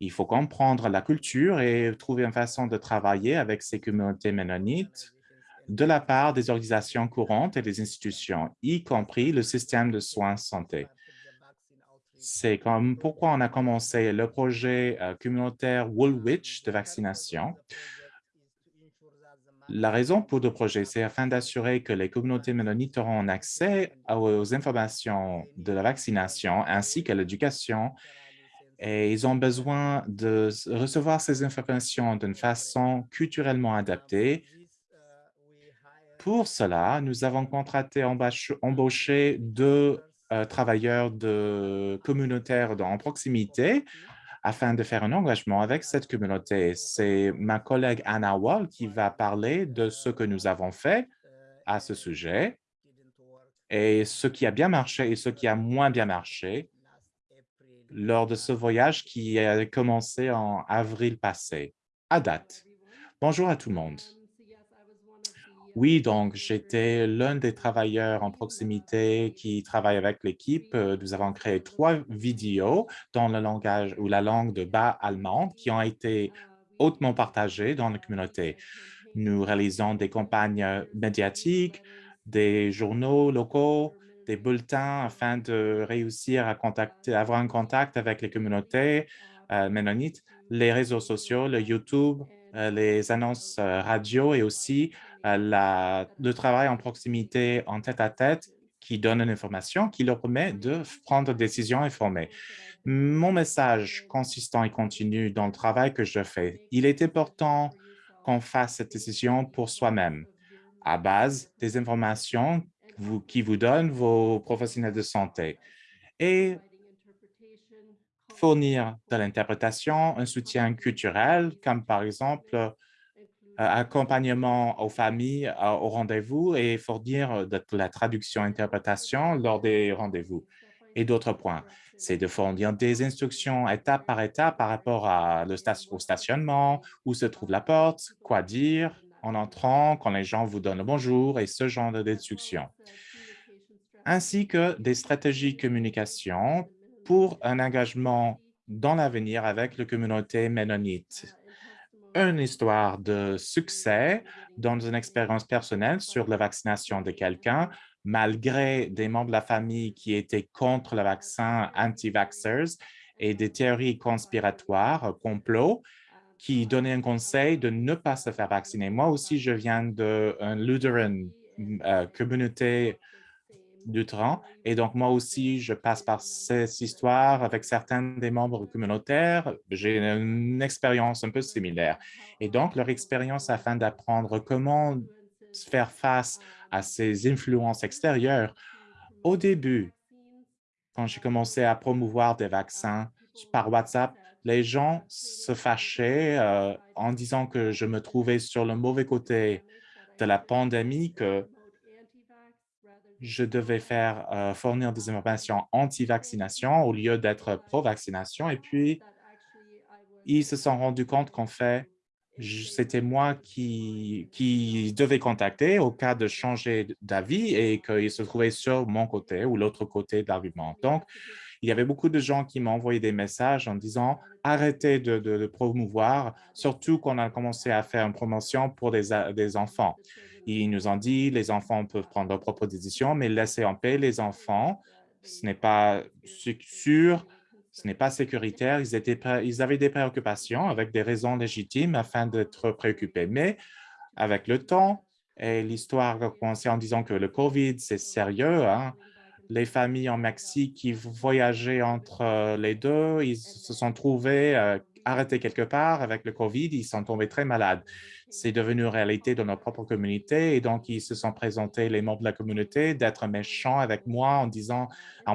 Il faut comprendre la culture et trouver une façon de travailler avec ces communautés ménonites de la part des organisations courantes et des institutions, y compris le système de soins santé. C'est comme pourquoi on a commencé le projet euh, communautaire Woolwich de vaccination. La raison pour le projet, c'est afin d'assurer que les communautés mélonites auront accès aux informations de la vaccination ainsi qu'à l'éducation et ils ont besoin de recevoir ces informations d'une façon culturellement adaptée. Pour cela, nous avons embauché deux euh, travailleurs communautaires en proximité afin de faire un engagement avec cette communauté. C'est ma collègue Anna Wall qui va parler de ce que nous avons fait à ce sujet et ce qui a bien marché et ce qui a moins bien marché lors de ce voyage qui a commencé en avril passé, à date. Bonjour à tout le monde. Oui, donc j'étais l'un des travailleurs en proximité qui travaille avec l'équipe. Euh, nous avons créé trois vidéos dans le langage ou la langue de bas allemande qui ont été hautement partagées dans la communauté. Nous réalisons des campagnes médiatiques, des journaux locaux, des bulletins afin de réussir à avoir un contact avec les communautés euh, ménonites, les réseaux sociaux, le YouTube, euh, les annonces radio et aussi la, le travail en proximité en tête-à-tête qui donne une information qui leur permet de prendre des décisions informées. Mon message consistant et continu dans le travail que je fais, il est important qu'on fasse cette décision pour soi-même, à base des informations qui vous donnent vos professionnels de santé et fournir de l'interprétation, un soutien culturel, comme par exemple euh, accompagnement aux familles euh, au rendez-vous et fournir euh, la traduction-interprétation lors des rendez-vous. Et d'autres points, c'est de fournir des instructions étape par étape par rapport à le au stationnement, où se trouve la porte, quoi dire en entrant, quand les gens vous donnent le bonjour et ce genre d'instructions, ainsi que des stratégies de communication pour un engagement dans l'avenir avec la communauté ménonite une histoire de succès dans une expérience personnelle sur la vaccination de quelqu'un, malgré des membres de la famille qui étaient contre le vaccin anti-vaxxers et des théories conspiratoires, complot, qui donnaient un conseil de ne pas se faire vacciner. Moi aussi, je viens d'une Lutheran euh, communauté Lutherans. Et donc, moi aussi, je passe par cette histoire avec certains des membres communautaires. J'ai une expérience un peu similaire. Et donc, leur expérience afin d'apprendre comment faire face à ces influences extérieures. Au début, quand j'ai commencé à promouvoir des vaccins par WhatsApp, les gens se fâchaient euh, en disant que je me trouvais sur le mauvais côté de la pandémie, que je devais faire euh, fournir des informations anti-vaccination au lieu d'être pro-vaccination. Et puis, ils se sont rendus compte qu'en fait, c'était moi qui, qui devais contacter au cas de changer d'avis et qu'ils se trouvaient sur mon côté ou l'autre côté de l'argument. Donc, il y avait beaucoup de gens qui m'ont envoyé des messages en disant « arrêtez de, promouvoir », surtout qu'on a commencé à faire une promotion pour des, des enfants. Ils nous ont dit les enfants peuvent prendre leurs propres décisions, mais laissez en paix les enfants. Ce n'est pas sûr, ce n'est pas sécuritaire. Ils avaient des préoccupations avec des raisons légitimes afin d'être préoccupés. Mais avec le temps Et l'histoire a commencé en disant que le COVID, c'est sérieux. Hein. Les familles en Mexique qui voyageaient entre euh, les deux, ils se sont trouvés euh, arrêtés quelque part avec le COVID, ils sont tombés très malades. C'est devenu une réalité dans notre propre communauté et donc ils se sont présentés, les membres de la communauté, d'être méchants avec moi en,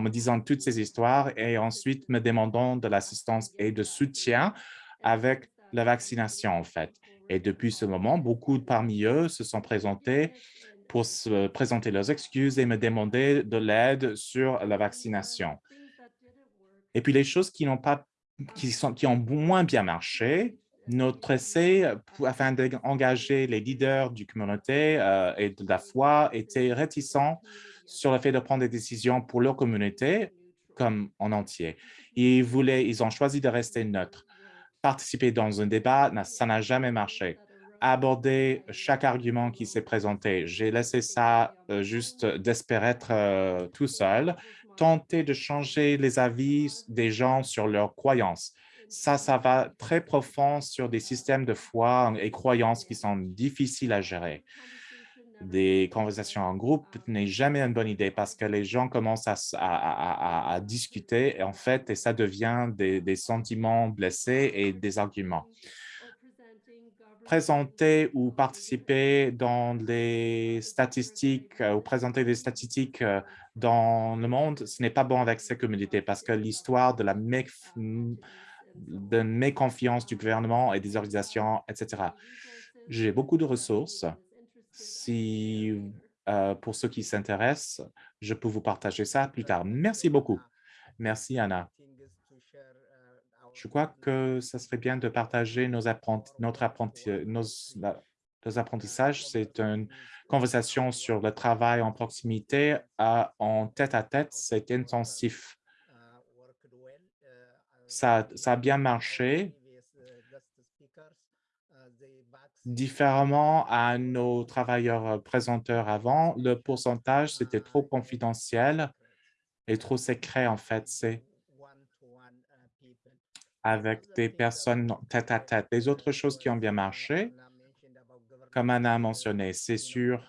me disant toutes ces histoires et ensuite me demandant de l'assistance et de soutien avec la vaccination, en fait. Et depuis ce moment, beaucoup parmi eux se sont présentés pour se présenter leurs excuses et me demander de l'aide sur la vaccination. Et puis, les choses qui n'ont pas qui, sont, qui ont moins bien marché, notre essai afin d'engager les leaders du communauté euh, et de la foi était réticent sur le fait de prendre des décisions pour leur communauté comme en entier. Ils, voulaient, ils ont choisi de rester neutres. Participer dans un débat, ça n'a jamais marché. Aborder chaque argument qui s'est présenté, j'ai laissé ça euh, juste d'espérer être euh, tout seul tenter de changer les avis des gens sur leurs croyances. Ça, ça va très profond sur des systèmes de foi et croyances qui sont difficiles à gérer. Des conversations en groupe n'est jamais une bonne idée parce que les gens commencent à, discuter en fait et ça devient des sentiments blessés et des arguments présenter ou participer dans les statistiques euh, ou présenter des statistiques euh, dans le monde, ce n'est pas bon avec ces communautés parce que l'histoire de la de méconfiance du gouvernement et des organisations, etc. J'ai beaucoup de ressources. Si, euh, pour ceux qui s'intéressent, je peux vous partager ça plus tard. Merci beaucoup. Merci, Anna. Je crois que ce serait bien de partager nos, notre nos, apprentissages. C'est une conversation sur le travail en proximité en tête-à-tête. C'est intensif. Ça, a bien marché différemment à nos travailleurs présenteurs avant, le pourcentage, c'était trop confidentiel et trop secret, en fait. C'est avec des personnes tête à tête. Les autres choses qui ont bien marché, comme Anna a mentionné, c'est sur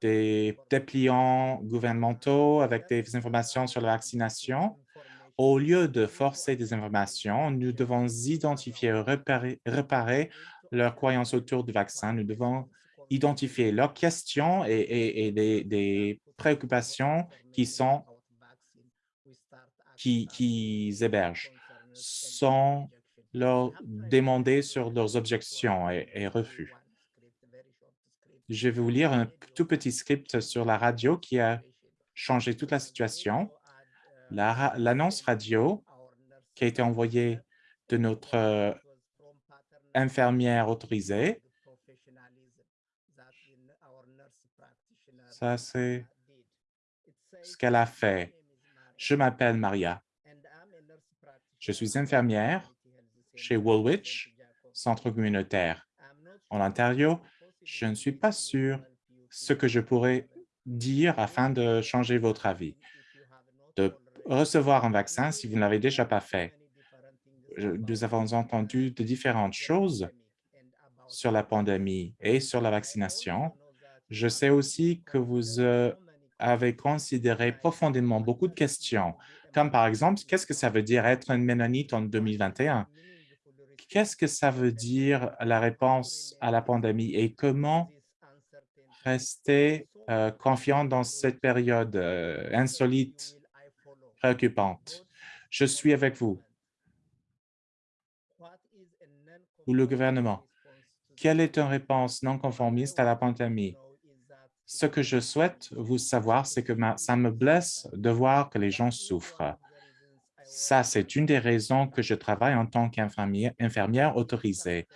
des dépliants gouvernementaux avec des informations sur la vaccination. Au lieu de forcer des informations, nous devons identifier et réparer, leurs croyances autour du vaccin. Nous devons identifier leurs questions et, des, préoccupations qui sont qui, qui hébergent sans leur demander sur leurs objections et, refus. Je vais vous lire un tout petit script sur la radio qui a changé toute la situation. L'annonce radio qui a été envoyée de notre euh, infirmière autorisée. Ça, c'est ce qu'elle a fait. Je m'appelle Maria. Je suis infirmière chez Woolwich, centre communautaire. En Ontario, je ne suis pas sûr ce que je pourrais dire afin de changer votre avis. De recevoir un vaccin si vous ne l'avez déjà pas fait. Nous avons entendu de différentes choses sur la pandémie et sur la vaccination. Je sais aussi que vous euh, avez considéré profondément beaucoup de questions comme par exemple, qu'est-ce que ça veut dire être un Ménonite en 2021? Qu'est-ce que ça veut dire la réponse à la pandémie et comment rester euh, confiant dans cette période euh, insolite, préoccupante? Je suis avec vous. Ou le gouvernement. Quelle est une réponse non conformiste à la pandémie? Ce que je souhaite vous savoir, c'est que ça me blesse de voir que les gens souffrent. Ça, c'est une des raisons que je travaille en tant qu'infirmière autorisée.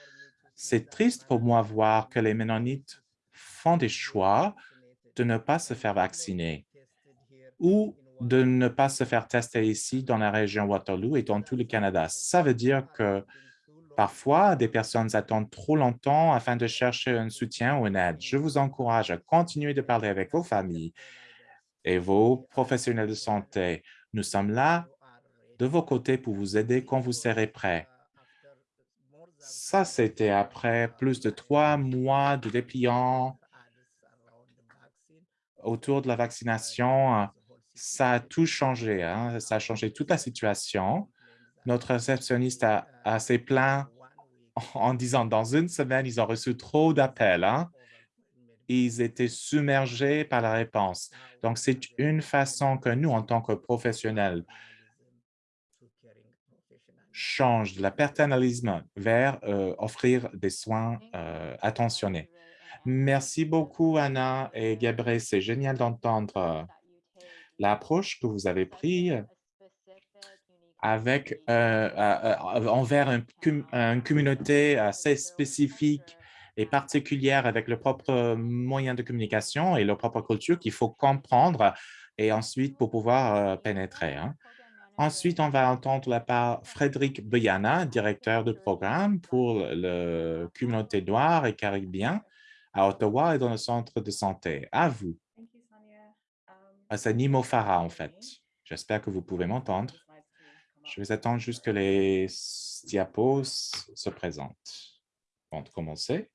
C'est triste pour moi voir que les Ménonites font des choix de ne pas se faire vacciner ou de ne pas se faire tester ici dans la région Waterloo et dans tout le Canada. Ça veut dire que Parfois, des personnes attendent trop longtemps afin de chercher un soutien ou une aide. Je vous encourage à continuer de parler avec vos familles et vos professionnels de santé. Nous sommes là de vos côtés pour vous aider quand vous serez prêt. Ça, c'était après plus de trois mois de dépliant autour de la vaccination, ça a tout changé. Hein. Ça a changé toute la situation. Notre réceptionniste a, a s'est en disant dans une semaine, ils ont reçu trop d'appels. Hein. Ils étaient submergés par la réponse. Donc, c'est une façon que nous, en tant que professionnels, change de la paternalisme vers euh, offrir des soins euh, attentionnés. Merci beaucoup, Anna et Gabriel. C'est génial d'entendre l'approche que vous avez prise avec, euh, envers une communauté assez spécifique et particulière avec le propre moyen de communication et leur propre culture qu'il faut comprendre et ensuite pour pouvoir pénétrer. Hein. Ensuite, on va entendre la part Frédéric Beyana, directeur de programme pour la communauté noire et caribien à Ottawa et dans le centre de santé. À vous. Ah, c'est Nimo Farah, en fait. J'espère que vous pouvez m'entendre. Je vais attendre juste que les diapos se présentent. Avant de commencer.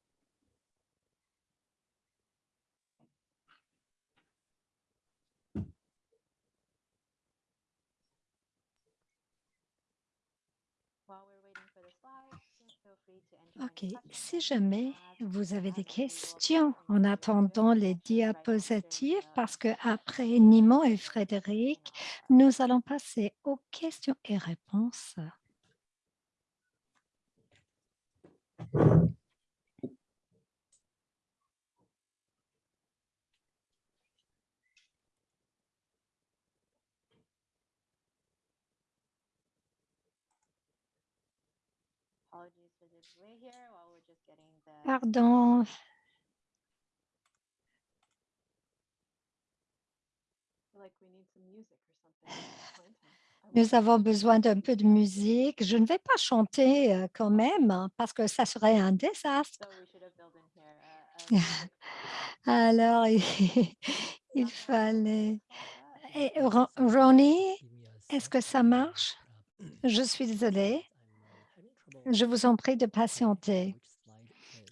OK. Si jamais vous avez des questions en attendant les diapositives, parce qu'après Nimon et Frédéric, nous allons passer aux questions et réponses. Pardon. Nous avons besoin d'un peu de musique. Je ne vais pas chanter euh, quand même hein, parce que ça serait un désastre. Alors, il, fallait... Et Ronnie, est-ce que ça marche? Je suis désolée. Je vous en prie de patienter.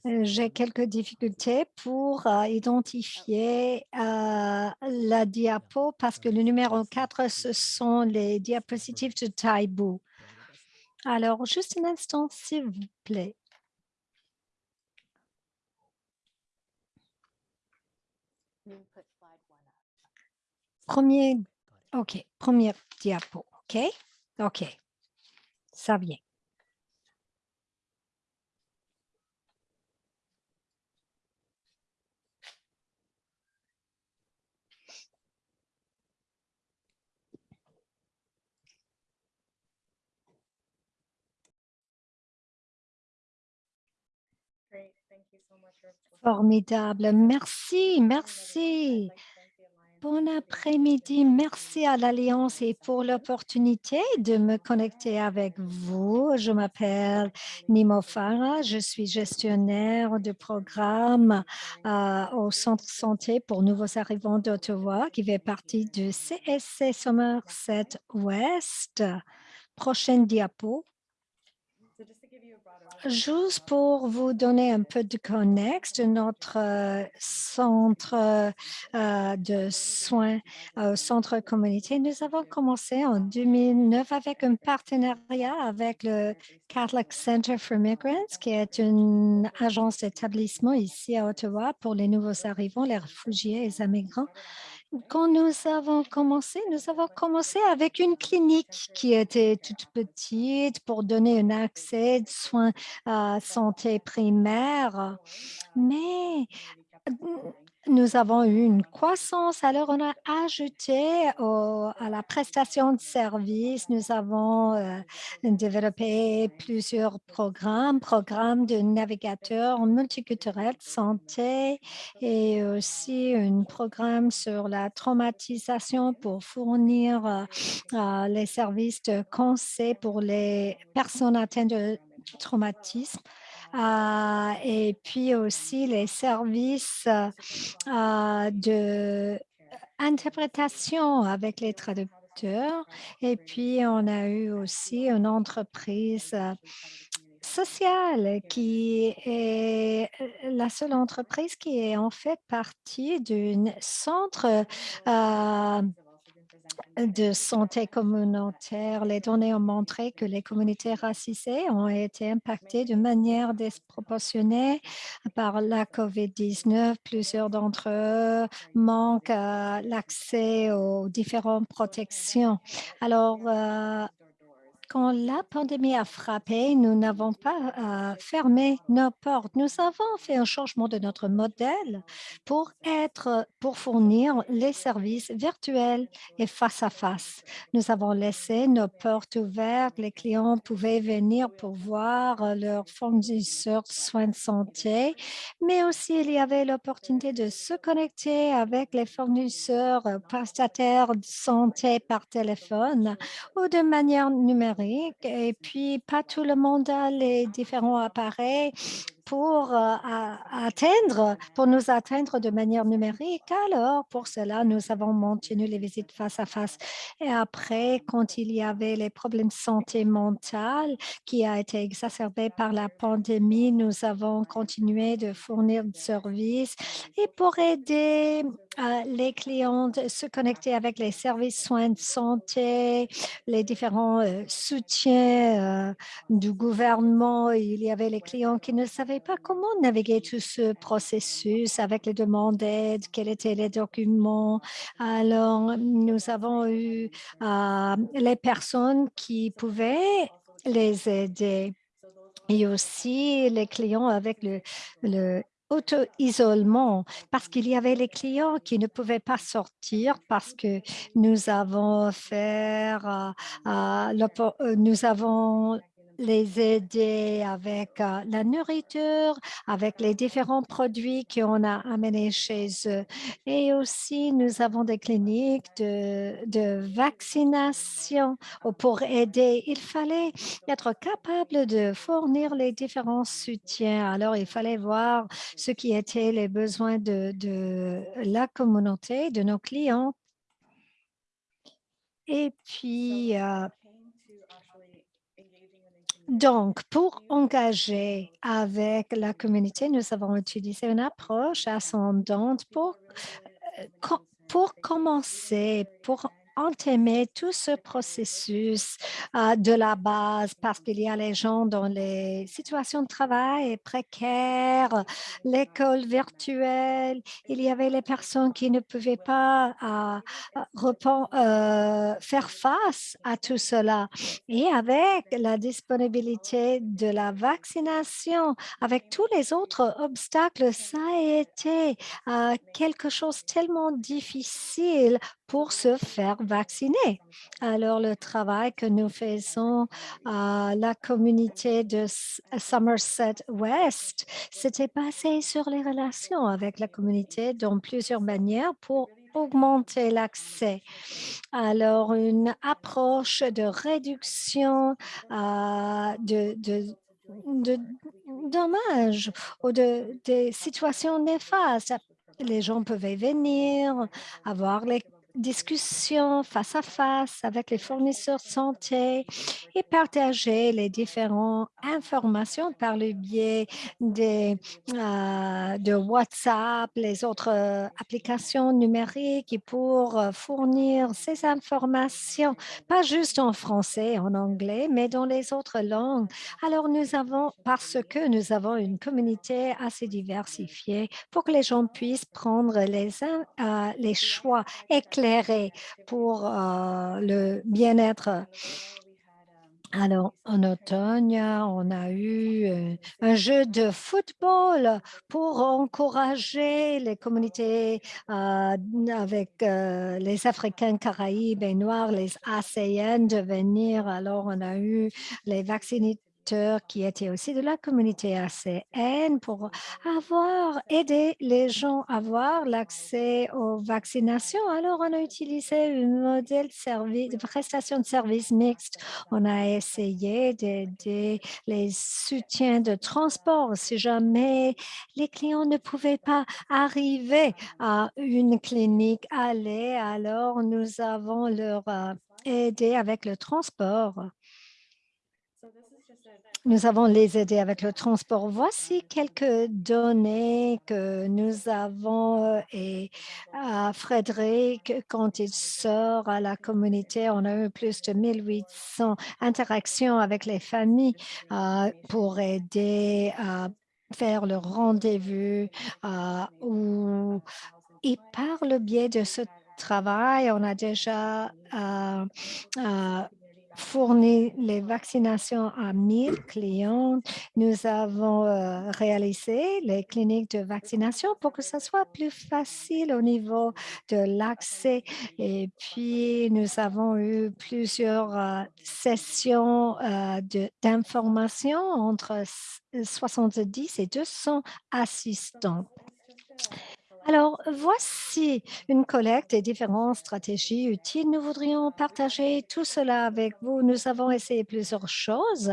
Euh, j'ai quelques difficultés pour euh, identifier euh, la diapo parce que le numéro 4, ce sont les diapositives de Taibou. Alors, juste un instant, s'il vous plaît. Premier, OK, première diapo, OK? OK, ça vient. Formidable. Merci, merci. Bon après-midi. Merci à l'Alliance et pour l'opportunité de me connecter avec vous. Je m'appelle Nimo Farah. Je suis gestionnaire de programme euh, au Centre Santé pour Nouveaux Arrivants d'Ottawa qui fait partie du CSC Somerset Ouest. Prochaine diapo. Juste pour vous donner un peu de contexte, notre euh, centre euh, de soins au centre communauté, nous avons commencé en 2009 avec un partenariat avec le Catholic Center for Migrants, qui est une agence d'établissement ici à Ottawa pour les nouveaux arrivants, les réfugiés et les immigrants quand nous avons commencé, nous avons commencé avec une clinique qui était toute petite pour donner un accès de soins à santé primaire. Mais nous avons eu une croissance, alors on a ajouté à la prestation de services, nous avons euh, développé plusieurs programmes, programmes de navigateurs multiculturels de santé et aussi un programme sur la traumatisation pour fournir euh, les services de conseil pour les personnes atteintes de traumatisme. Euh, et puis aussi les services euh, de interprétation avec les traducteurs. Et puis, on a eu aussi une entreprise Social, qui est euh, la seule entreprise qui est en fait partie d'un centre euh, de santé communautaire. Les données ont montré que les communautés racisées ont été impactées de manière disproportionnée par la COVID-19. Plusieurs d'entre eux manquent euh, l'accès aux différentes protections. Alors, euh, quand la pandémie a frappé, nous n'avons pas euh, fermé nos portes. Nous avons fait un changement de notre modèle pour être, pour fournir les services virtuels et face à face. Nous avons laissé nos portes ouvertes. Les clients pouvaient venir pour voir leurs fournisseurs de soins de santé, mais aussi il y avait l'opportunité de se connecter avec les fournisseurs prestataires de santé par téléphone ou de manière numérique et puis pas tout le monde a les différents appareils pour euh, atteindre, pour nous atteindre de manière numérique. Alors, pour cela, nous avons maintenu les visites face à face. Et après, quand il y avait les problèmes de santé mentale qui a été exacerbé par la pandémie, nous avons continué de fournir des services et pour aider euh, les clients de se connecter avec les services soins de santé, les différents euh, soutiens du gouvernement. Il y avait les clients qui ne savaient pas comment naviguer tout ce processus avec les demandes d'aide, quels étaient les documents. Alors, nous avons eu euh, les personnes qui pouvaient les aider et aussi les clients avec le, le auto-isolement parce qu'il y avait les clients qui ne pouvaient pas sortir parce que nous avons fait, euh, euh, nous avons les aider avec euh, la nourriture, avec les différents produits qu'on a amenés chez eux. Et aussi, nous avons des cliniques de, vaccination pour aider. Il fallait être capable de fournir les différents soutiens. Alors, il fallait voir ce qui étaient les besoins de, de la communauté, de nos clients. Et puis, euh, donc, pour engager avec la communauté, nous avons utilisé une approche ascendante pour, euh, pour commencer, pour entamer tout ce processus euh, de la base parce qu'il y a les gens dans les situations de travail précaires, l'école virtuelle, il y avait les personnes qui ne pouvaient pas euh, euh, faire face à tout cela. Et avec la disponibilité de la vaccination, avec tous les autres obstacles, ça a été quelque chose tellement difficile pour se faire vacciner. Alors, le travail que nous faisons à la communauté de Somerset West, c'était basé sur les relations avec la communauté dans plusieurs manières pour augmenter l'accès. Alors, une approche de réduction euh, de, dommages ou de, des situations néfastes. Les gens pouvaient venir, avoir les discussion face à face avec les fournisseurs de santé et partager les différentes informations par le biais euh, de WhatsApp, les autres euh, applications numériques et pour euh, fournir ces informations, pas juste en français, en anglais, mais dans les autres langues. Alors, nous avons, parce que nous avons une communauté assez diversifiée pour que les gens puissent prendre les, les choix éclairés pour euh, le bien-être alors, en automne, on a eu euh, un jeu de football pour encourager les communautés euh, avec les Africains, Caraïbes et Noirs, les ASEAN de venir. Alors, on a eu les vaccinés qui étaient aussi de la communauté ACN pour avoir aidé les gens à avoir l'accès aux vaccinations. Alors, on a utilisé un modèle de, prestation de services mixte. On a essayé d'aider les soutiens de transport si jamais les clients ne pouvaient pas arriver à une clinique aller. Alors, nous avons leur euh, aidé avec le transport. Nous avons les aider avec le transport. Voici quelques données que nous avons euh, et à Frédéric, quand il sort à la communauté, on a eu plus de 1800 interactions avec les familles euh, pour aider à faire le rendez-vous euh, ou et par le biais de ce travail, on a déjà fourni les vaccinations à 1000 clients. Nous avons euh, réalisé les cliniques de vaccination pour que ce soit plus facile au niveau de l'accès. Et puis, nous avons eu plusieurs euh, sessions euh, d'information entre s- 70 et 200 assistants. Alors, voici une collecte et différentes stratégies utiles. Nous voudrions partager tout cela avec vous. Nous avons essayé plusieurs choses.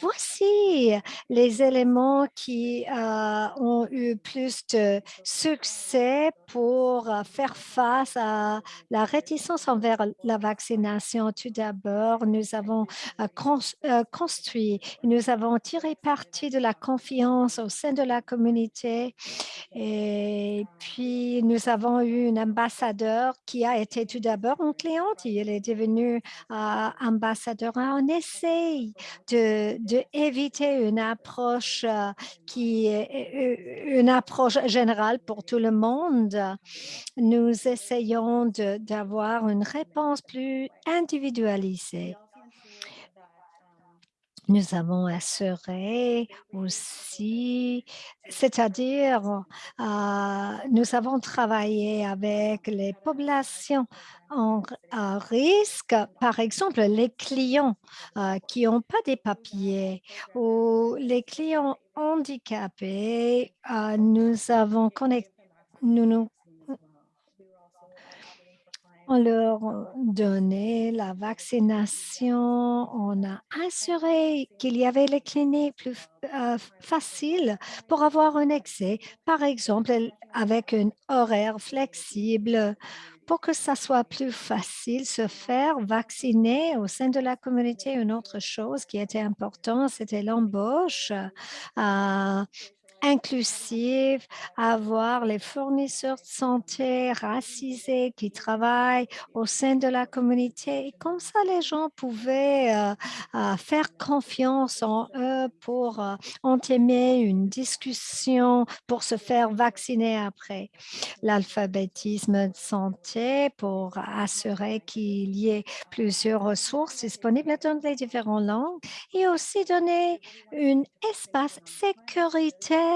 Voici les éléments qui euh, ont eu plus de succès pour euh, faire face à la réticence envers la vaccination. Tout d'abord, nous avons euh, cons- construit, nous avons tiré parti de la confiance au sein de la communauté et nous avons eu une ambassadeur qui a été tout d'abord une cliente. Elle est devenue euh, ambassadeur. On essaye de, de une approche euh, qui est une approche générale pour tout le monde. Nous essayons d'avoir une réponse plus individualisée. Nous avons assuré aussi, c'est-à-dire, euh, nous avons travaillé avec les populations en à risque, par exemple, les clients euh, qui n'ont pas des papiers ou les clients handicapés. euh, nous avons connecté, nous nous on leur donnait la vaccination, on a assuré qu'il y avait les cliniques plus euh, faciles pour avoir un accès, par exemple avec un horaire flexible pour que ça soit plus facile se faire vacciner au sein de la communauté. Une autre chose qui était importante, c'était l'embauche. euh, inclusive, avoir les fournisseurs de santé racisés qui travaillent au sein de la communauté. Et comme ça, les gens pouvaient euh, euh, faire confiance en eux pour euh, entamer une discussion, pour se faire vacciner après. L'alphabétisme de santé pour assurer qu'il y ait plusieurs ressources disponibles dans les différentes langues et aussi donner un espace sécuritaire,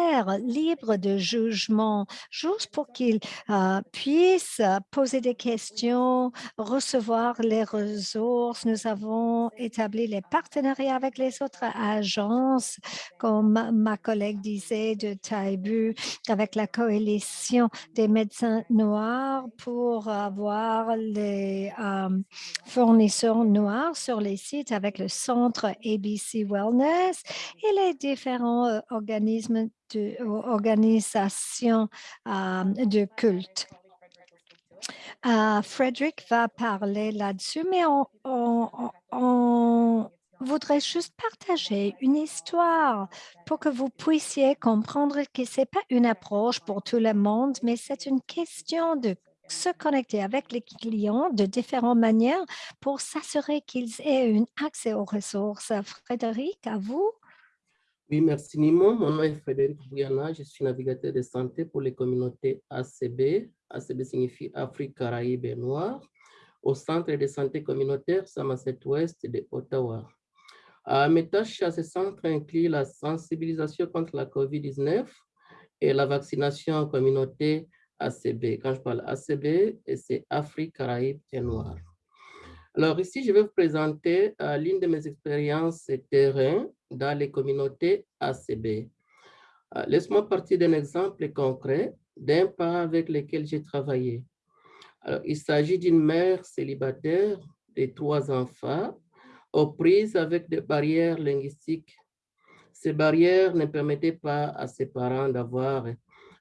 libre de jugement, juste pour qu'ils euh, puissent poser des questions, recevoir les ressources. Nous avons établi les partenariats avec les autres agences, comme ma- ma collègue disait de Taibu, avec la coalition des médecins noirs pour avoir les euh, fournisseurs noirs sur les sites avec le centre ABC Wellness et les différents euh, organismes de ou organisations euh, de culte. Euh, Frédéric va parler là-dessus, mais on, on- on- voudrait juste partager une histoire pour que vous puissiez comprendre que ce n'est pas une approche pour tout le monde, mais c'est une question de se connecter avec les clients de différentes manières pour s'assurer qu'ils aient un accès aux ressources. Frédéric, à vous. Oui, merci Nimo. Mon nom est Frédéric Bouyana. Je suis navigateur de santé pour les communautés ACB. ACB signifie Afrique, Caraïbes et Noire, au centre de santé communautaire Somerset Ouest de Ottawa. Euh, mes tâches à ce centre incluent la sensibilisation contre la COVID-19 et la vaccination en communauté ACB. Quand je parle ACB, c'est Afrique, Caraïbes et Noire. Alors ici, je vais vous présenter euh, l'une de mes expériences terrain dans les communautés ACB. Euh, Laisse-moi partir d'un exemple concret d'un pas avec lequel j'ai travaillé. Alors, il s'agit d'une mère célibataire de trois enfants aux prises avec des barrières linguistiques. Ces barrières ne permettaient pas à ses parents d'avoir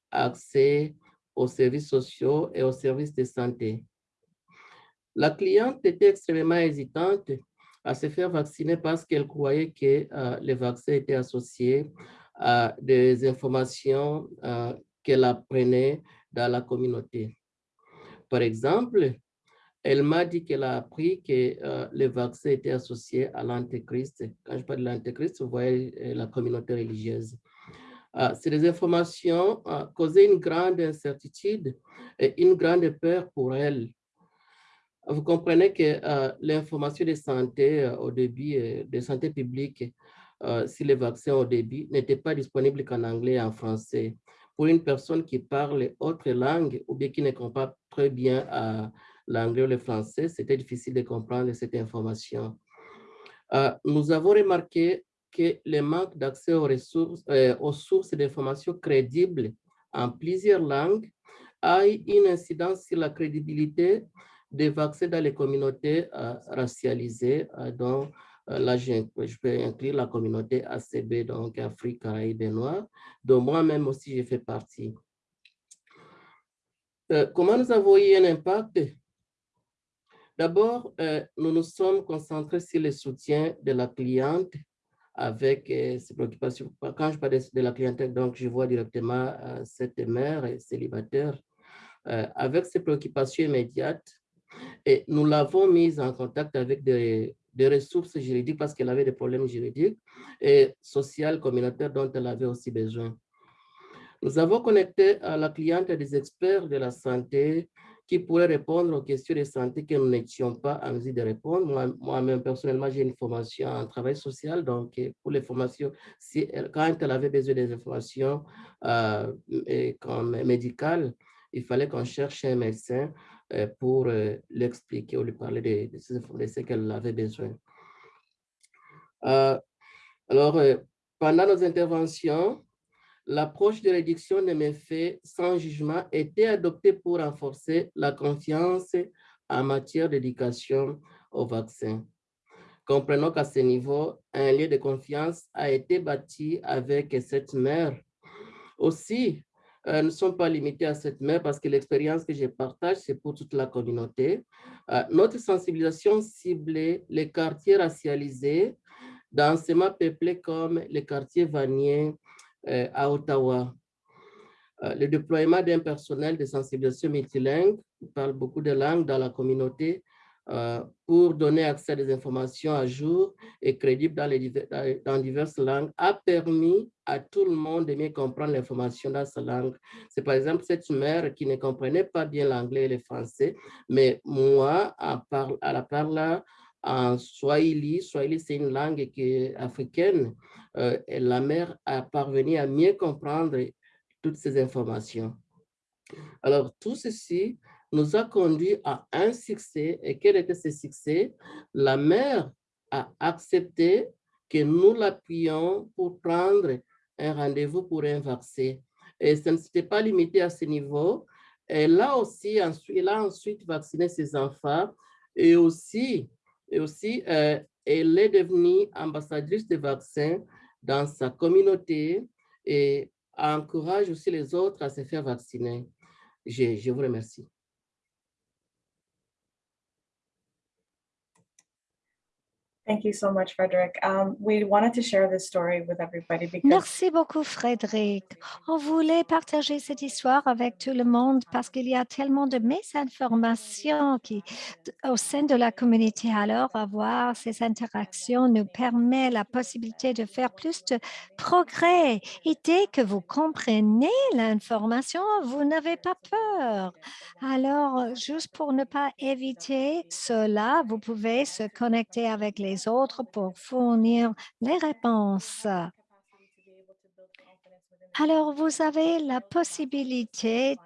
accès aux services sociaux et aux services de santé. La cliente était extrêmement hésitante à se faire vacciner parce qu'elle croyait que les vaccins étaient associés à des informations qu'elle apprenait dans la communauté. Par exemple, elle m'a dit qu'elle a appris que euh, les vaccins étaient associés à l'antéchrist. Quand je parle de l'antéchrist, vous voyez euh, la communauté religieuse. Euh, ces informations causaient une grande incertitude et une grande peur pour elle. Vous comprenez que l'information de santé au début, de santé publique, si les vaccins au début n'étaient pas disponibles qu'en anglais et en français. Pour une personne qui parle autre langue ou bien qui ne comprend pas très bien l'anglais ou le français, c'était difficile de comprendre cette information. Euh, nous avons remarqué que le manque d'accès euh, aux sources d'informations crédibles en plusieurs langues a une incidence sur la crédibilité des vaccins dans les communautés euh, racialisées, dont là je, peux inclure la communauté ACB, donc Afrique, Caraïbes et Noirs, dont moi-même aussi je fais partie. comment nous avons eu un impact? D'abord, euh, nous nous sommes concentrés sur le soutien de la cliente avec euh, ses préoccupations. Quand je parle de, la clientèle, donc je vois directement euh, cette mère célibataire avec ses préoccupations immédiates et nous l'avons mise en contact avec des, des ressources juridiques parce qu'elle avait des problèmes juridiques et sociaux, communautaires dont elle avait aussi besoin. Nous avons connecté à la cliente des experts de la santé, qui pourrait répondre aux questions de santé que nous n'étions pas en mesure de répondre. Moi-même, personnellement, j'ai une formation en travail social, donc pour les formations, si quand elle avait besoin des informations euh, comme médicales, il fallait qu'on cherche un médecin euh, pour euh, l'expliquer ou lui parler de, ce qu'elle avait besoin. alors, pendant nos interventions, l'approche de réduction des méfaits sans jugement était adoptée pour renforcer la confiance en matière d'éducation au vaccin. Comprenons qu'à ce niveau, un lieu de confiance a été bâti avec cette mère. Aussi, euh, ne sommes pas limités à cette mère parce que l'expérience que je partage, c'est pour toute la communauté. Euh, notre sensibilisation ciblait les quartiers racialisés, densément peuplés comme les quartiers vaniers, euh, à Ottawa. Le déploiement d'un personnel de sensibilisation multilingue, qui parle beaucoup de langues dans la communauté, pour donner accès à des informations à jour et crédibles dans, les, dans diverses langues, a permis à tout le monde de mieux comprendre l'information dans sa langue. C'est par exemple cette mère qui ne comprenait pas bien l'anglais et le français, mais moi, à, la parle en Swahili. Swahili, c'est une langue qui africaine. Euh, la mère a parvenu à mieux comprendre toutes ces informations. Alors, tout ceci nous a conduit à un succès. Et quel était ce succès? La mère a accepté que nous l'appuyions pour prendre un rendez-vous pour un vaccin. Et ça ne s'était pas limité à ce niveau. Elle a aussi, elle a ensuite vacciné ses enfants et aussi et aussi, euh, elle est devenue ambassadrice de vaccins dans sa communauté et encourage aussi les autres à se faire vacciner. Je, je vous remercie. Merci beaucoup, Frédéric. On voulait partager cette histoire avec tout le monde parce qu'il y a tellement de mésinformations qui, au sein de la communauté. Alors, avoir ces interactions nous permet la possibilité de faire plus de progrès. Et dès que vous comprenez l'information, vous n'avez pas peur. Alors, juste pour ne pas éviter cela, vous pouvez se connecter avec les autres pour fournir les réponses. Alors, vous avez la possibilité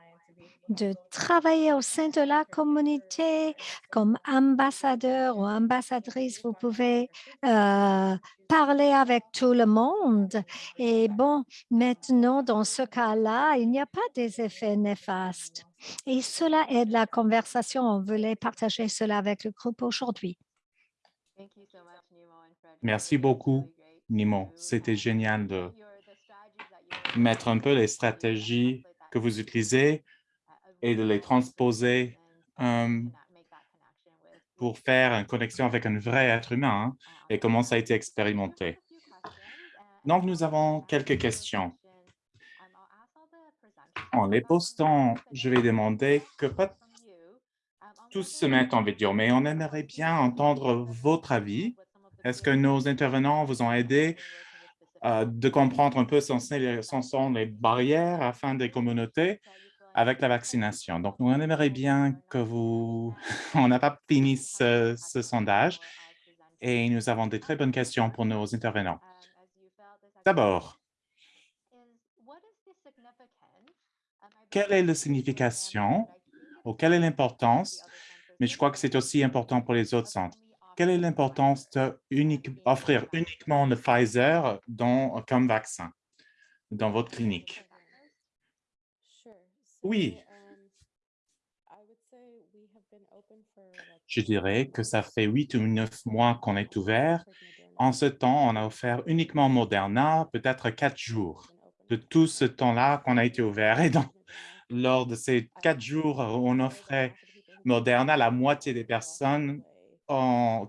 de travailler au sein de la communauté comme ambassadeur ou ambassadrice. Vous pouvez euh, parler avec tout le monde. Et bon, maintenant, dans ce cas-là, il n'y a pas des effets néfastes. Et cela aide la conversation. On voulait partager cela avec le groupe aujourd'hui. Merci beaucoup, Nimo. C'était génial de mettre un peu les stratégies que vous utilisez et de les transposer euh, pour faire une connexion avec un vrai être humain hein, et comment ça a été expérimenté. Donc, nous avons quelques questions. En les postant, je vais demander que tous se mettent en vidéo, mais on aimerait bien entendre votre avis. Est-ce que nos intervenants vous ont aidé euh, de comprendre un peu ce sont les barrières afin des communautés avec la vaccination? Donc, nous aimerions bien que vous... on n'a pas fini ce, ce sondage et nous avons des très bonnes questions pour nos intervenants. D'abord, quelle est la signification ou quelle est l'importance, mais je crois que c'est aussi important pour les autres centres. Quelle est l'importance d'offrir uniquement le Pfizer comme vaccin dans votre clinique? Oui. Je dirais que ça fait huit ou neuf mois qu'on est ouvert en ce temps, on a offert uniquement Moderna, peut-être quatre jours de tout ce temps-là qu'on a été ouvert. Et donc, lors de ces quatre jours, on offrait Moderna, la moitié des personnes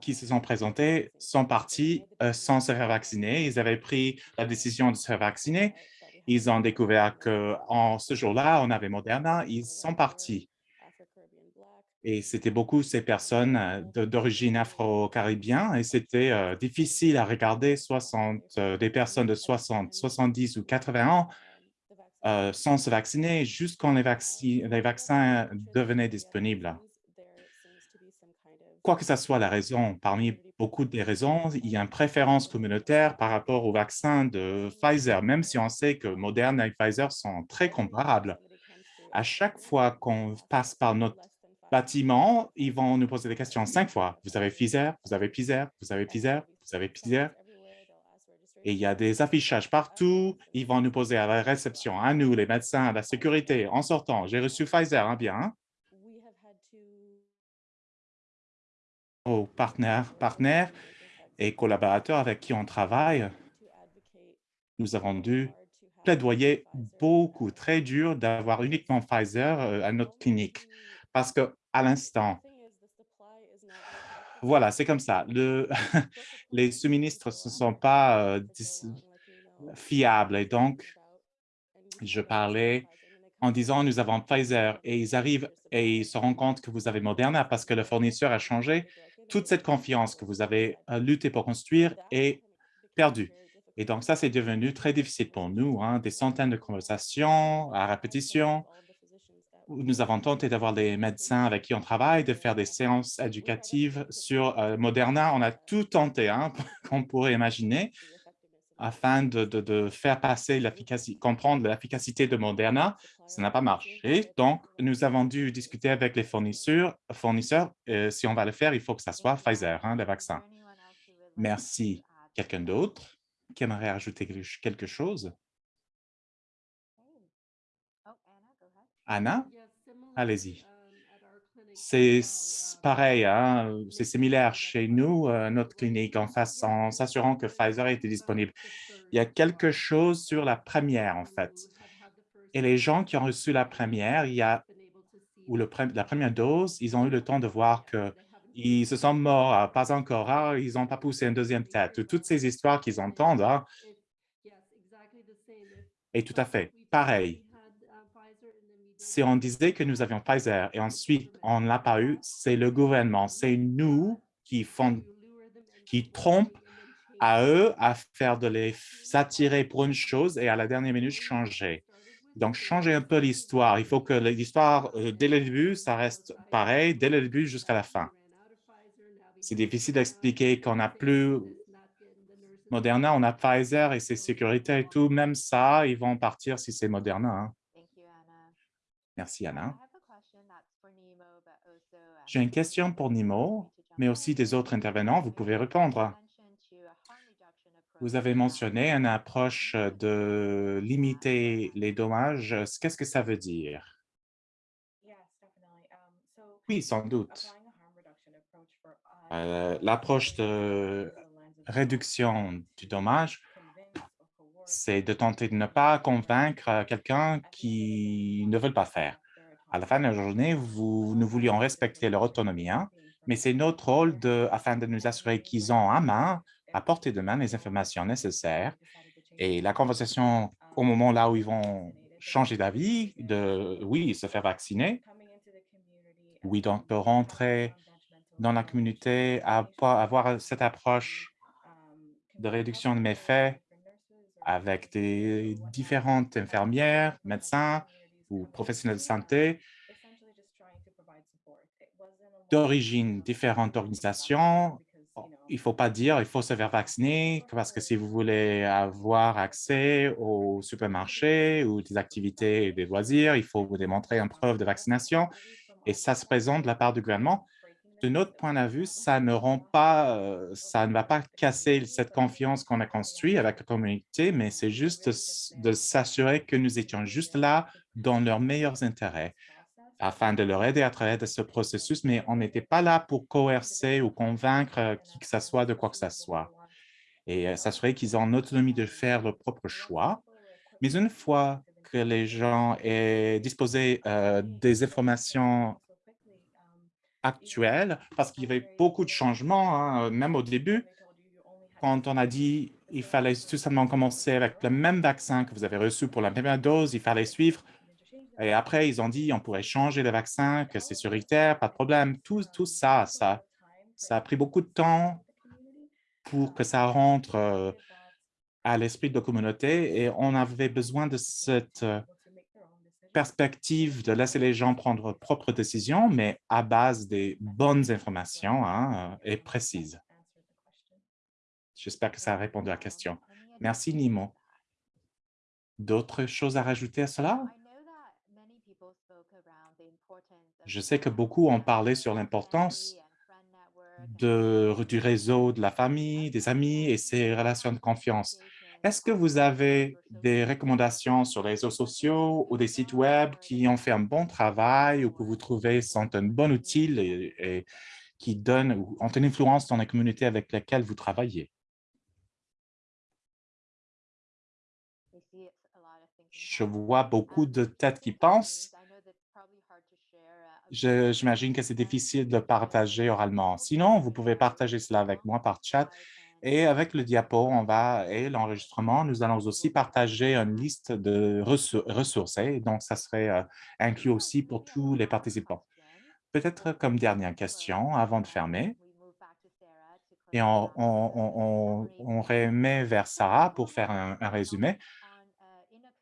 qui se sont présentées sont parties euh, sans se faire vacciner. Ils avaient pris la décision de se faire vacciner. Ils ont découvert qu'en ce jour-là, on avait Moderna. Ils sont partis. Et c'était beaucoup ces personnes euh, d'origine afro-caribéenne et c'était euh, difficile à regarder 60, euh, des personnes de 60, 70 ou 80 ans sans se vacciner juste quand les, les vaccins devenaient disponibles. Quoi que ce soit la raison, parmi beaucoup des raisons, il y a une préférence communautaire par rapport au vaccin de Pfizer, même si on sait que Moderna et Pfizer sont très comparables. À chaque fois qu'on passe par notre bâtiment, ils vont nous poser des questions cinq fois. Vous avez Pfizer, vous avez Pfizer, vous avez Pfizer, vous avez Pfizer. Et il y a des affichages partout. Ils vont nous poser à la réception, à nous, les médecins, à la sécurité, en sortant. J'ai reçu Pfizer, hein, bien. Aux partenaires, partenaires et collaborateurs avec qui on travaille, nous avons dû plaidoyer beaucoup, très dur d'avoir uniquement Pfizer euh, à notre clinique parce qu'à l'instant, voilà, c'est comme ça. Le, les sous-ministres ne sont pas euh, fiables et donc, je parlais en disant nous avons Pfizer et ils arrivent et ils se rendent compte que vous avez Moderna parce que le fournisseur a changé. Toute cette confiance que vous avez euh, lutté pour construire est perdue. Et donc, ça, c'est devenu très difficile pour nous, hein, des centaines de conversations à répétition, nous avons tenté d'avoir des médecins avec qui on travaille, de faire des séances éducatives sur euh, Moderna. On a tout tenté hein, qu'on pourrait imaginer afin de, faire passer l'efficacité, comprendre l'efficacité de Moderna. Ça n'a pas marché. Donc, nous avons dû discuter avec les fournisseurs. fournisseurs euh, si on va le faire, il faut que ça soit Pfizer, hein, le vaccin. Merci. Quelqu'un d'autre qui aimerait ajouter quelque chose? Anna, allez-y. C'est pareil, hein, c'est similaire chez nous, euh, notre clinique, en, en s'assurant que Pfizer était disponible. Il y a quelque chose sur la première, en fait. Et les gens qui ont reçu la première, il y a, ou la première dose, ils ont eu le temps de voir qu'ils se sont morts, ah, pas encore, ah, ils n'ont pas poussé une deuxième tête. Toutes ces histoires qu'ils entendent, hein. et tout à fait, pareil si on disait que nous avions Pfizer et ensuite on ne l'a pas eu, c'est le gouvernement, c'est nous qui, font, qui trompent à eux à faire de les attirer pour une chose et à la dernière minute changer. Donc, changer un peu l'histoire. Il faut que l'histoire, euh, dès le début, ça reste pareil, dès le début jusqu'à la fin. C'est difficile d'expliquer qu'on n'a plus Moderna, on a Pfizer et c'est sécurité et tout. Même ça, ils vont partir si c'est Moderna. Hein. Merci, Anna. J'ai une question pour Nimo, mais aussi des autres intervenants. Vous pouvez répondre. Vous avez mentionné une approche de limiter les dommages. Qu'est-ce que ça veut dire? Oui, sans doute. Euh, l'approche de réduction du dommage c'est de tenter de ne pas convaincre quelqu'un qui ne veut pas faire. À la fin de la journée, nous voulions respecter leur autonomie. Hein. Mais c'est notre rôle afin de nous assurer qu'ils ont à main, à portée de main, les informations nécessaires. Et la conversation au moment là où ils vont changer d'avis, de, oui, se faire vacciner, oui, donc de rentrer dans la communauté, avoir cette approche de réduction de méfaits avec des différentes infirmières, médecins ou professionnels de santé d'origine différentes organisations. Il ne faut pas dire il faut se faire vacciner parce que si vous voulez avoir accès au supermarché ou des activités et des loisirs, il faut vous démontrer une preuve de vaccination et ça se présente de la part du gouvernement de notre point de vue, ça ne rend pas, euh, ça ne va pas casser cette confiance qu'on a construite avec la communauté, mais c'est juste de s'assurer que nous étions juste là dans leurs meilleurs intérêts afin de leur aider à travers de ce processus, mais on n'était pas là pour coercer ou convaincre qui que ce soit de quoi que ce soit. Et euh, s'assurer qu'ils ont l'autonomie de faire leur propre choix. Mais une fois que les gens aient disposé euh, des informations actuelle, parce qu'il y avait beaucoup de changements, hein, même au début, quand on a dit il fallait tout simplement commencer avec le même vaccin que vous avez reçu pour la première dose, il fallait suivre. Et après, ils ont dit on pourrait changer le vaccin, que c'est sécuritaire, pas de problème. Tout, tout ça, ça, ça a pris beaucoup de temps pour que ça rentre euh, à l'esprit de la communauté et on avait besoin de cette euh, perspective de laisser les gens prendre leurs propres décisions, mais à base des bonnes informations hein, euh, et précises. J'espère que ça a répondu à la question. Merci, Nimo. D'autres choses à rajouter à cela? Je sais que beaucoup ont parlé sur l'importance du réseau de la famille, des amis et ses relations de confiance. Est-ce que vous avez des recommandations sur les réseaux sociaux ou des sites web qui ont fait un bon travail ou que vous trouvez sont un bon outil et, qui donnent ou ont une influence dans la communauté avec laquelle vous travaillez? Je vois beaucoup de têtes qui pensent. J'imagine que c'est difficile de partager oralement. Sinon, vous pouvez partager cela avec moi par chat et avec le diapo, on va et l'enregistrement, nous allons aussi partager une liste de ressources. Donc, ça serait euh, inclus aussi pour tous les participants. Peut-être comme dernière question avant de fermer, et on, on, remet vers Sarah pour faire un, un, résumé.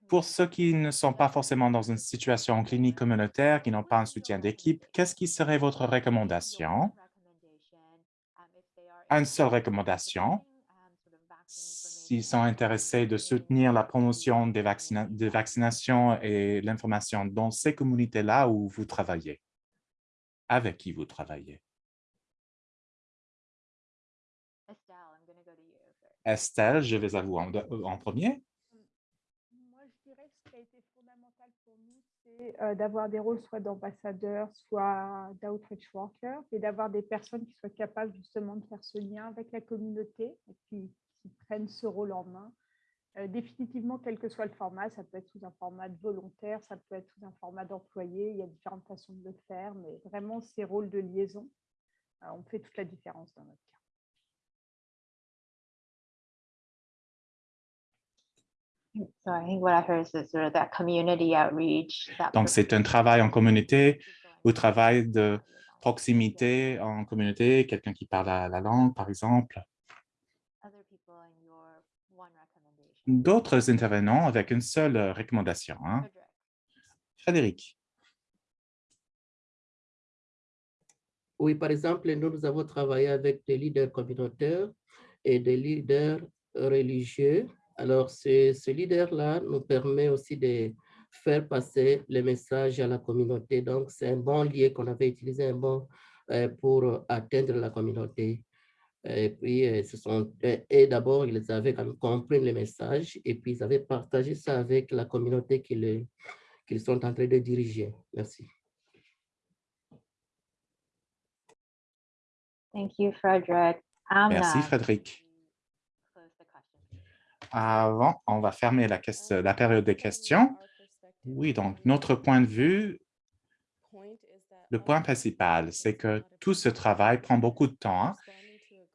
Pour ceux qui ne sont pas forcément dans une situation clinique communautaire, qui n'ont pas un soutien d'équipe, qu'est-ce qui serait votre recommandation? Une seule recommandation. S'ils sont intéressés de soutenir la promotion des, vaccinations et l'information dans ces communautés-là où vous travaillez, avec qui vous travaillez. Estelle, je vais à vous en premier. Euh, d'avoir des rôles soit d'ambassadeurs, soit d'outreach workers, et d'avoir des personnes qui soient capables justement de faire ce lien avec la communauté et qui, prennent ce rôle en main. Euh, définitivement, quel que soit le format, ça peut être sous un format de volontaire, ça peut être sous un format d'employé, il y a différentes façons de le faire, mais vraiment ces rôles de liaison, euh, on fait toute la différence dans notre cas. Donc, c'est un travail en communauté ou travail de proximité en communauté, quelqu'un qui parle la, langue, par exemple. D'autres intervenants avec une seule recommandation. Hein. Frédéric. Oui, par exemple, nous, nous avons travaillé avec des leaders communautaires et des leaders religieux alors, ce, leader-là nous permet aussi de faire passer le message à la communauté. Donc, c'est un bon lien qu'on avait utilisé un bon, euh, pour atteindre la communauté. Et puis, euh, ce sont, et d'abord, ils avaient compris le message et puis ils avaient partagé ça avec la communauté qu'ils sont en train de diriger. Merci. Thank you, Frederick. Merci, Frédéric. Avant, on va fermer la, période des questions. Oui, donc notre point de vue, Le point principal, c'est que tout ce travail prend beaucoup de temps. hein.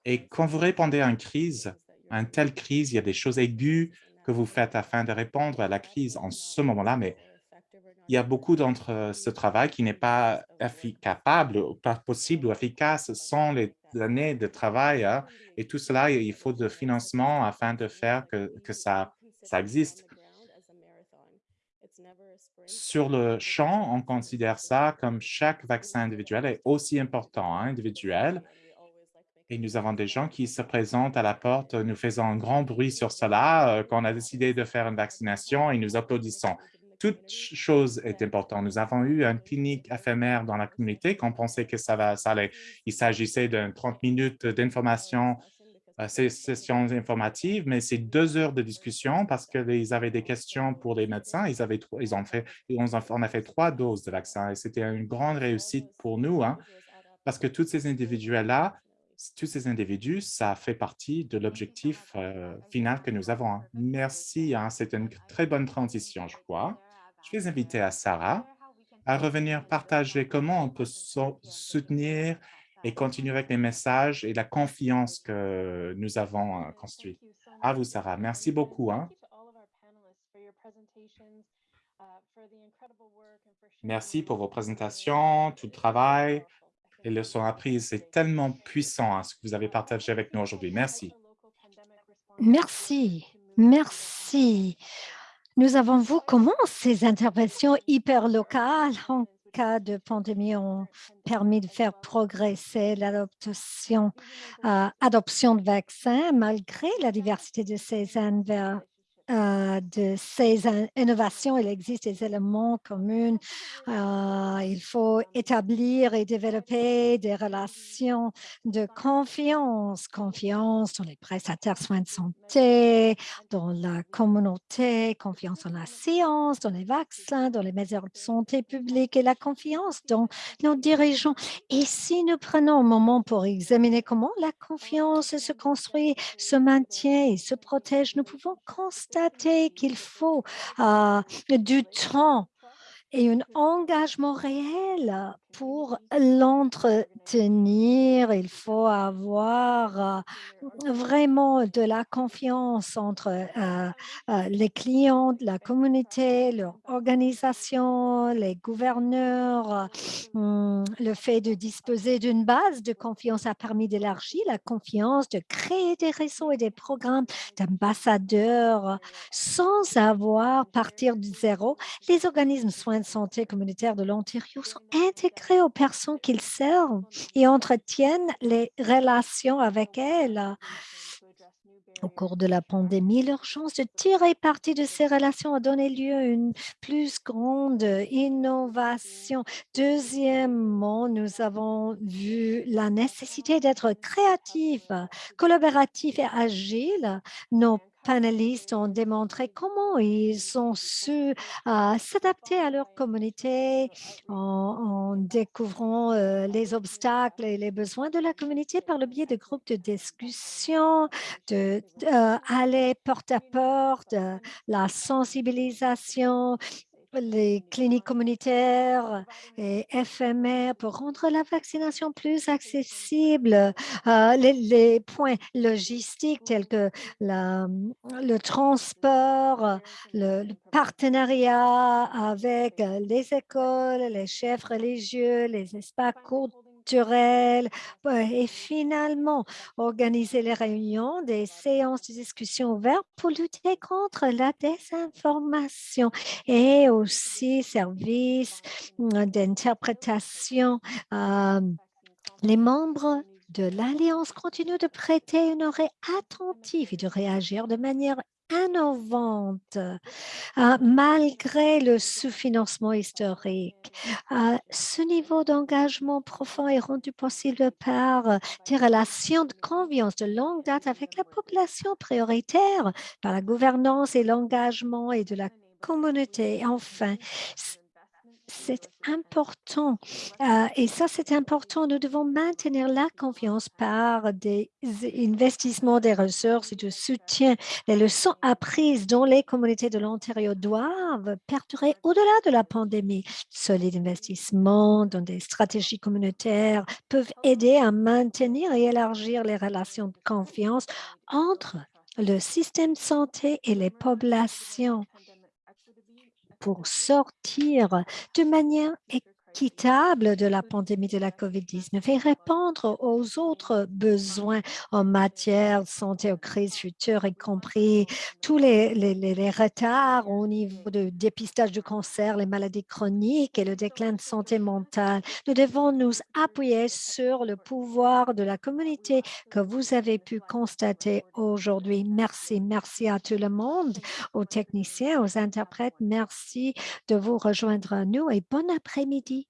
Et quand vous répondez à une crise, à une telle crise, il y a des choses aiguës que vous faites afin de répondre à la crise en ce moment-là, mais il y a beaucoup d'entre ce travail qui n'est pas capable, pas possible ou efficace sans les années de travail. hein. Et tout cela, il faut de financement afin de faire que, que ça, ça existe. Sur le champ, on considère ça comme chaque vaccin individuel est aussi important, hein, individuel. Et nous avons des gens qui se présentent à la porte, nous faisons un grand bruit sur cela, euh, qu'on a décidé de faire une vaccination et nous applaudissons. Toute ch- chose est importante. Nous avons eu une clinique éphémère dans la communauté qu'on pensait que ça, allait. Il s'agissait de 30 minutes d'information, euh, sessions informatives, mais c'est deux heures de discussion parce qu'ils avaient des questions pour les médecins. Ils, avaient, ils ont fait, on a fait trois doses de vaccin et c'était une grande réussite pour nous, hein, parce que tous ces individuels-là, tous ces individus, ça fait partie de l'objectif euh, final que nous avons. hein. Merci, hein, c'est une très bonne transition, je crois. Je vais inviter à Sarah à revenir partager comment on peut so- soutenir et continuer avec les messages et la confiance que nous avons euh, construit. À vous, Sarah. Merci beaucoup. hein. Merci pour vos présentations, tout le travail et leçons apprises. C'est tellement puissant hein, ce que vous avez partagé avec nous aujourd'hui. Merci. Merci, merci. Nous avons vu comment ces interventions hyper locales en cas de pandémie ont permis de faire progresser l'adoption euh, adoption de vaccins malgré la diversité de ces, inver- euh, de ces in- innovations. Il existe des éléments communs. Euh, il faut établir et développer des relations de confiance, confiance dans les prestataires soins de santé, dans la communauté, confiance en la science, dans les vaccins, dans les mesures de santé publique et la confiance dans nos dirigeants. Et si nous prenons un moment pour examiner comment la confiance se construit, se maintient et se protège, nous pouvons constater qu'il faut euh, du temps et un engagement réel pour l'entretenir. Il faut avoir euh, vraiment de la confiance entre euh, euh, les clients la communauté, leur organisation, les gouverneurs. hum, le fait de disposer d'une base de confiance a permis d'élargir la confiance, de créer des réseaux et des programmes d'ambassadeurs sans avoir partir de zéro les organismes soins de santé communautaires de l'Ontario sont intégrés aux personnes qu'ils servent et entretiennent les relations avec elles. Au cours de la pandémie, l'urgence de tirer parti de ces relations a donné lieu à une plus grande innovation. Deuxièmement, nous avons vu la nécessité d'être créatif, collaboratif et agile. Nos panélistes ont démontré comment ils ont su euh, s'adapter à leur communauté en, découvrant euh, les obstacles et les besoins de la communauté par le biais de groupes de discussion, de euh, porte à porte, la sensibilisation, les cliniques communautaires et éphémères pour rendre la vaccination plus accessible, euh, les, points logistiques tels que la- le transport, le, partenariat avec les écoles, les chefs religieux, les espaces et finalement organiser les réunions, des séances de discussion ouvertes pour lutter contre la désinformation et aussi services euh, d'interprétation. les membres de l'Alliance continuent de prêter une oreille attentive et de réagir de manière innovante euh, malgré le sous-financement historique. Euh, ce niveau d'engagement profond est rendu possible par des relations de confiance de longue date avec la population prioritaire, par la gouvernance et l'engagement et de la communauté. Enfin, c'est important euh, et ça, c'est important. Nous devons maintenir la confiance par des investissements des ressources et de soutien. Les leçons apprises dont les communautés de l'Ontario doivent perdurer au-delà de la pandémie. Solides investissements dans des stratégies communautaires peuvent aider à maintenir et élargir les relations de confiance entre le système de santé et les populations pour sortir de manière équitable de la pandémie de la COVID-19 et répondre aux autres besoins en matière de santé aux crises futures, y compris tous les, les, retards au niveau de dépistage du cancer, les maladies chroniques et le déclin de santé mentale. Nous devons nous appuyer sur le pouvoir de la communauté que vous avez pu constater aujourd'hui. Merci. Merci à tout le monde, aux techniciens, aux interprètes. Merci de vous rejoindre à nous et bon après-midi.